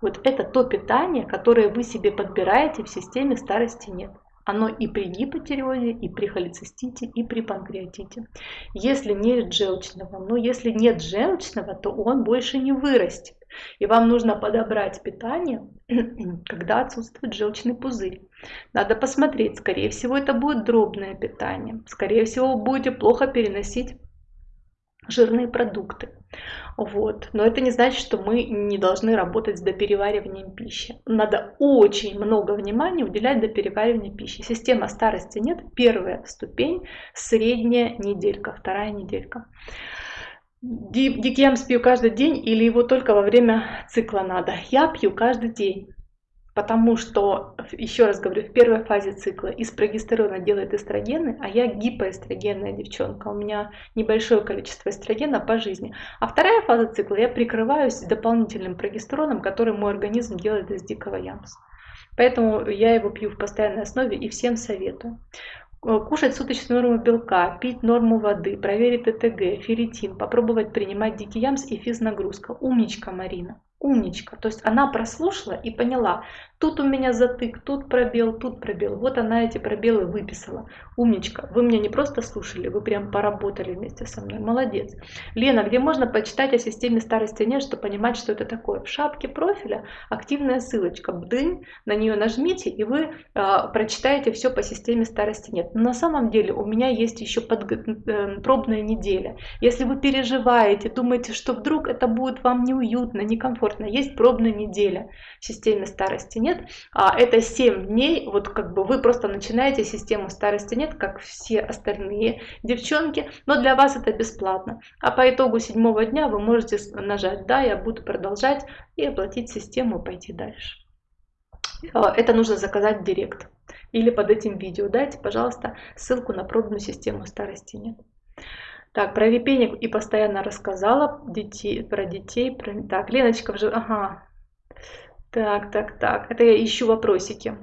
Вот это то питание, которое вы себе подбираете в системе старости нет. Оно и при гипотиреозе, и при холецистите, и при панкреатите. Если нет желчного, но если нет желчного, то он больше не вырастет. И вам нужно подобрать питание, *clears throat* когда отсутствует желчный пузырь. Надо посмотреть, скорее всего это будет дробное питание. Скорее всего вы будете плохо переносить жирные продукты. Вот. Но это не значит, что мы не должны работать с доперевариванием пищи. Надо очень много внимания уделять доперевариванию пищи. Система старости нет. Первая ступень, средняя неделька, вторая неделька. Дикьямс пью каждый день или его только во время цикла надо? Я пью каждый день. Потому что, еще раз говорю, в первой фазе цикла из прогестерона делает эстрогены, а я гипоэстрогенная девчонка, у меня небольшое количество эстрогена по жизни. А вторая фаза цикла я прикрываюсь дополнительным прогестероном, который мой организм делает из дикого ямса. Поэтому я его пью в постоянной основе и всем советую. Кушать суточную норму белка, пить норму воды, проверить ТТГ, ферритин, попробовать принимать дикий ямс и физнагрузка. Умничка, Марина умничка. То есть она прослушала и поняла, тут у меня затык, тут пробел, тут пробел. Вот она эти пробелы выписала. Умничка. Вы меня не просто слушали, вы прям поработали вместе со мной. Молодец. Лена, где можно почитать о системе старости нет, чтобы понимать, что это такое? В шапке профиля активная ссылочка. Бдынь, на нее нажмите, и вы э, прочитаете все по системе старости нет. Но на самом деле у меня есть еще подго... э, пробная неделя. Если вы переживаете, думаете, что вдруг это будет вам неуютно, некомфортно, комфортно. Есть пробная неделя в системе старости нет. А это 7 дней, вот как бы вы просто начинаете систему старости нет, как все остальные девчонки, но для вас это бесплатно. А по итогу седьмого дня вы можете нажать «Да, я буду продолжать» и оплатить систему и пойти дальше. А, это нужно заказать в директ. Или под этим видео дайте, пожалуйста, ссылку на пробную систему старости нет. Так, про випенек и постоянно рассказала детей, про детей. Про... Так, Леночка. Ага. Так, так, так. Это я ищу вопросики.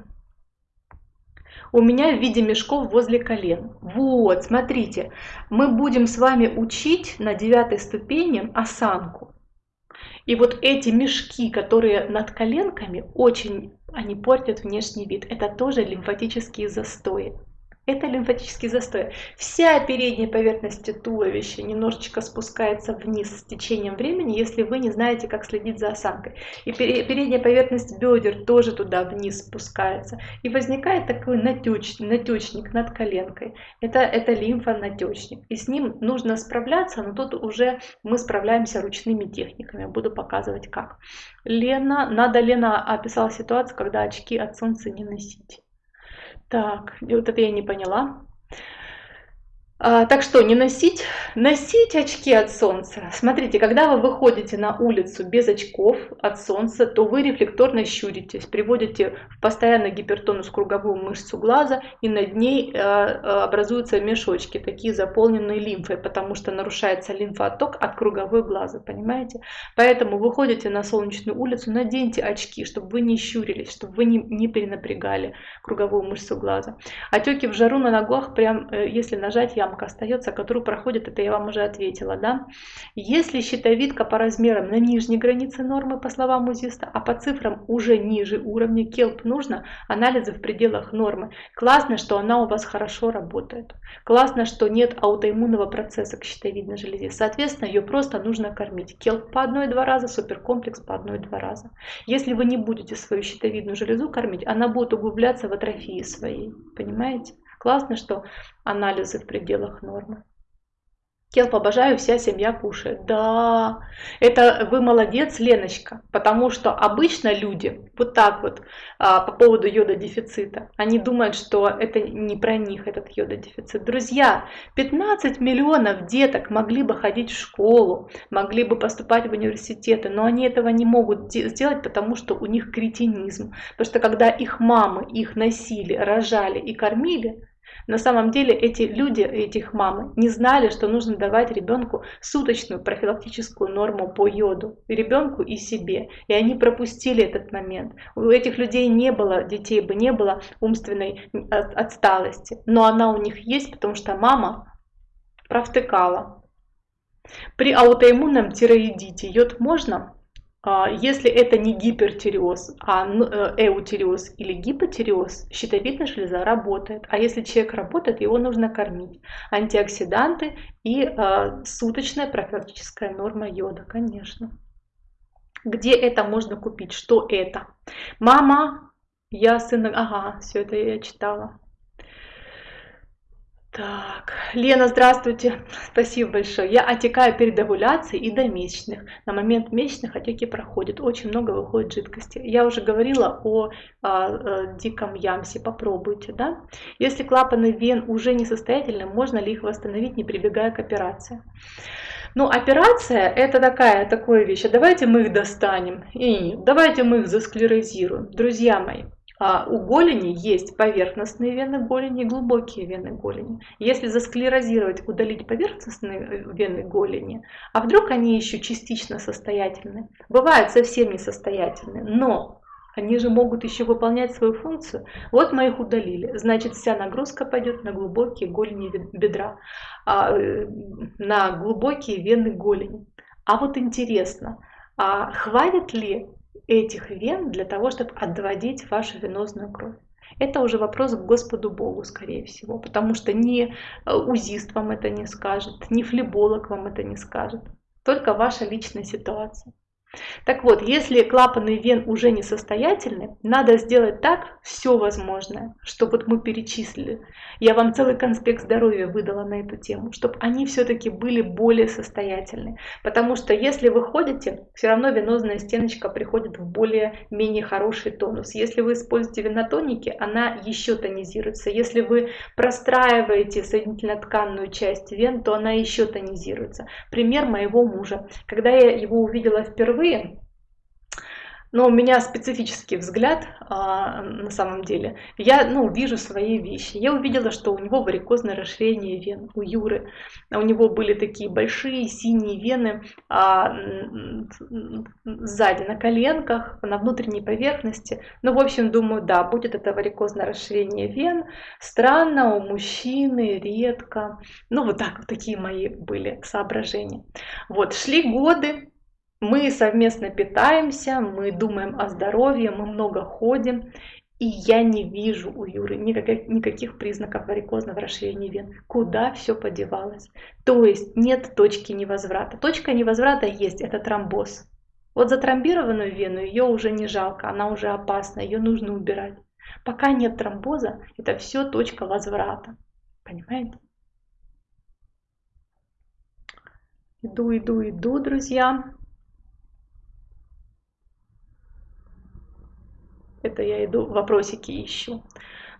У меня в виде мешков возле колен. Вот, смотрите. Мы будем с вами учить на девятой ступени осанку. И вот эти мешки, которые над коленками, очень они портят внешний вид. Это тоже лимфатические застои. Это лимфатический застой. Вся передняя поверхность туловища немножечко спускается вниз с течением времени, если вы не знаете, как следить за осанкой. И передняя поверхность бедер тоже туда вниз спускается. И возникает такой натеч, натечник над коленкой. Это, это лимфонатечник. И с ним нужно справляться, но тут уже мы справляемся ручными техниками. Буду показывать как. Лена, надо Лена описала ситуацию, когда очки от солнца не носить. Так, вот это я не поняла. А, так что не носить, носить очки от солнца. Смотрите, когда вы выходите на улицу без очков от солнца, то вы рефлекторно щуритесь, приводите в постоянно гипертонус круговую мышцу глаза, и над ней э, э, образуются мешочки, такие заполненные лимфой, потому что нарушается лимфоток от круговой глаза, понимаете? Поэтому выходите на солнечную улицу, наденьте очки, чтобы вы не щурились, чтобы вы не, не перенапрягали круговую мышцу глаза. Отеки в жару на ногах, прям э, если нажать, я ямка остается, которую проходит, это я вам уже ответила, да. Если щитовидка по размерам на нижней границе нормы, по словам УЗИСТа, а по цифрам уже ниже уровня, келп нужно, анализы в пределах нормы. Классно, что она у вас хорошо работает. Классно, что нет аутоиммунного процесса к щитовидной железе. Соответственно, ее просто нужно кормить. Келп по одной-два раза, суперкомплекс по одной-два раза. Если вы не будете свою щитовидную железу кормить, она будет углубляться в атрофии своей. Понимаете? Классно, что анализы в пределах нормы. Келп обожаю, вся семья кушает. Да, это вы молодец, Леночка, потому что обычно люди вот так вот а, по поводу йода-дефицита, они думают, что это не про них, этот йода-дефицит. Друзья, 15 миллионов деток могли бы ходить в школу, могли бы поступать в университеты, но они этого не могут сделать, потому что у них кретинизм. Потому что когда их мамы их носили, рожали и кормили, на самом деле эти люди, этих мамы, не знали, что нужно давать ребенку суточную профилактическую норму по йоду, ребенку и себе. И они пропустили этот момент. У этих людей не было, детей бы не было умственной отсталости. Но она у них есть, потому что мама провтыкала. При аутоиммунном тироидите йод можно? А, если это не гипертиреоз, а э, эутиреоз или гипотиреоз, щитовидная железа работает. А если человек работает, его нужно кормить. Антиоксиданты и э, суточная профилактическая норма йода, конечно. Где это можно купить? Что это? Мама, я сын... Ага, все это я читала. Так, Лена, здравствуйте. Спасибо большое. Я отекаю перед овуляцией и до месячных. На момент месячных отеки проходят. Очень много выходит жидкости. Я уже говорила о, о, о диком ямсе. Попробуйте, да? Если клапаны вен уже несостоятельны, можно ли их восстановить, не прибегая к операции? Ну, операция это такая, такая вещь. А давайте мы их достанем. И давайте мы их засклерозируем. Друзья мои, а у голени есть поверхностные вены голени и глубокие вены голени. Если засклерозировать, удалить поверхностные э, вены голени, а вдруг они еще частично состоятельны, бывают совсем несостоятельны, но они же могут еще выполнять свою функцию. Вот мы их удалили. Значит, вся нагрузка пойдет на глубокие голени бедра, а, э, на глубокие вены голени. А вот интересно, а хватит ли этих вен для того, чтобы отводить вашу венозную кровь. Это уже вопрос к Господу Богу, скорее всего, потому что ни э, узист вам это не скажет, ни флеболог вам это не скажет, только ваша личная ситуация. Так вот, если клапаны вен уже несостоятельны, надо сделать так все возможное, чтобы вот мы перечислили. Я вам целый конспект здоровья выдала на эту тему, чтобы они все-таки были более состоятельны. Потому что если вы ходите, все равно венозная стеночка приходит в более-менее хороший тонус. Если вы используете венотоники, она еще тонизируется. Если вы простраиваете соединительно-тканную часть вен, то она еще тонизируется. Пример моего мужа. Когда я его увидела впервые, впервые, но у меня специфический взгляд а, на самом деле. Я ну, вижу свои вещи. Я увидела, что у него варикозное расширение вен, у Юры. У него были такие большие синие вены а, сзади, на коленках, на внутренней поверхности. Ну, в общем, думаю, да, будет это варикозное расширение вен. Странно, у мужчины, редко. Ну, вот так, вот такие мои были соображения. Вот, шли годы, мы совместно питаемся, мы думаем о здоровье, мы много ходим. И я не вижу у Юры никаких, никаких признаков варикозного расширения вен. Куда все подевалось? То есть нет точки невозврата. Точка невозврата есть, это тромбоз. Вот затромбированную вену ее уже не жалко, она уже опасна, ее нужно убирать. Пока нет тромбоза, это все точка возврата. Понимаете? Иду, иду, иду, друзья. Это я иду, вопросики ищу.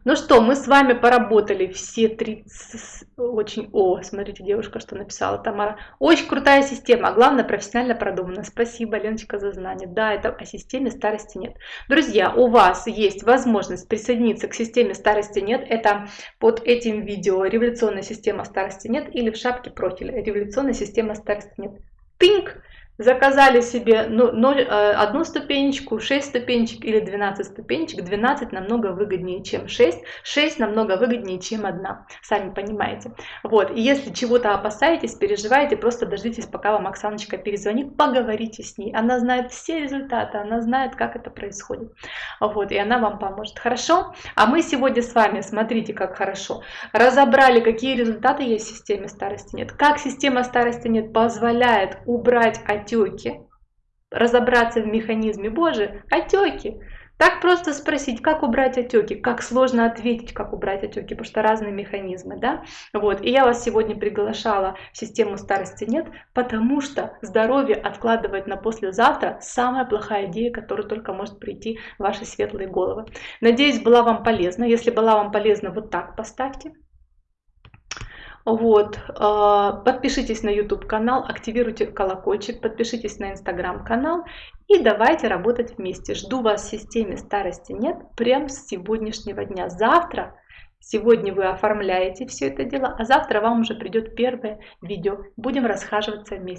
Ну что, мы с вами поработали все 30... Очень... О, смотрите, девушка, что написала Тамара. Очень крутая система, а главное, профессионально продумана. Спасибо, Леночка, за знание. Да, это о системе старости нет. Друзья, у вас есть возможность присоединиться к системе старости нет. Это под этим видео «Революционная система старости нет» или в шапке профиля «Революционная система старости нет». Тынк! Заказали себе ну, 0, э, одну ступенечку, 6 ступенечек или 12 ступенечек, 12 намного выгоднее, чем 6, 6 намного выгоднее, чем 1, сами понимаете. Вот, и если чего-то опасаетесь, переживаете, просто дождитесь, пока вам Оксаночка перезвонит, поговорите с ней, она знает все результаты, она знает, как это происходит, вот, и она вам поможет, хорошо? А мы сегодня с вами, смотрите, как хорошо, разобрали, какие результаты есть в системе старости нет, как система старости нет позволяет убрать отеки, разобраться в механизме Божий, отеки. Так просто спросить, как убрать отеки, как сложно ответить, как убрать отеки, потому что разные механизмы, да. Вот, и я вас сегодня приглашала в систему старости нет, потому что здоровье откладывать на послезавтра самая плохая идея, которая только может прийти в ваши светлые головы. Надеюсь, была вам полезна. Если была вам полезна, вот так поставьте. Вот, а, подпишитесь на YouTube канал, активируйте колокольчик, подпишитесь на Instagram канал и давайте работать вместе. Жду вас в системе старости нет прям с сегодняшнего дня. Завтра, сегодня вы оформляете все это дело, а завтра вам уже придет первое видео. Будем расхаживаться вместе.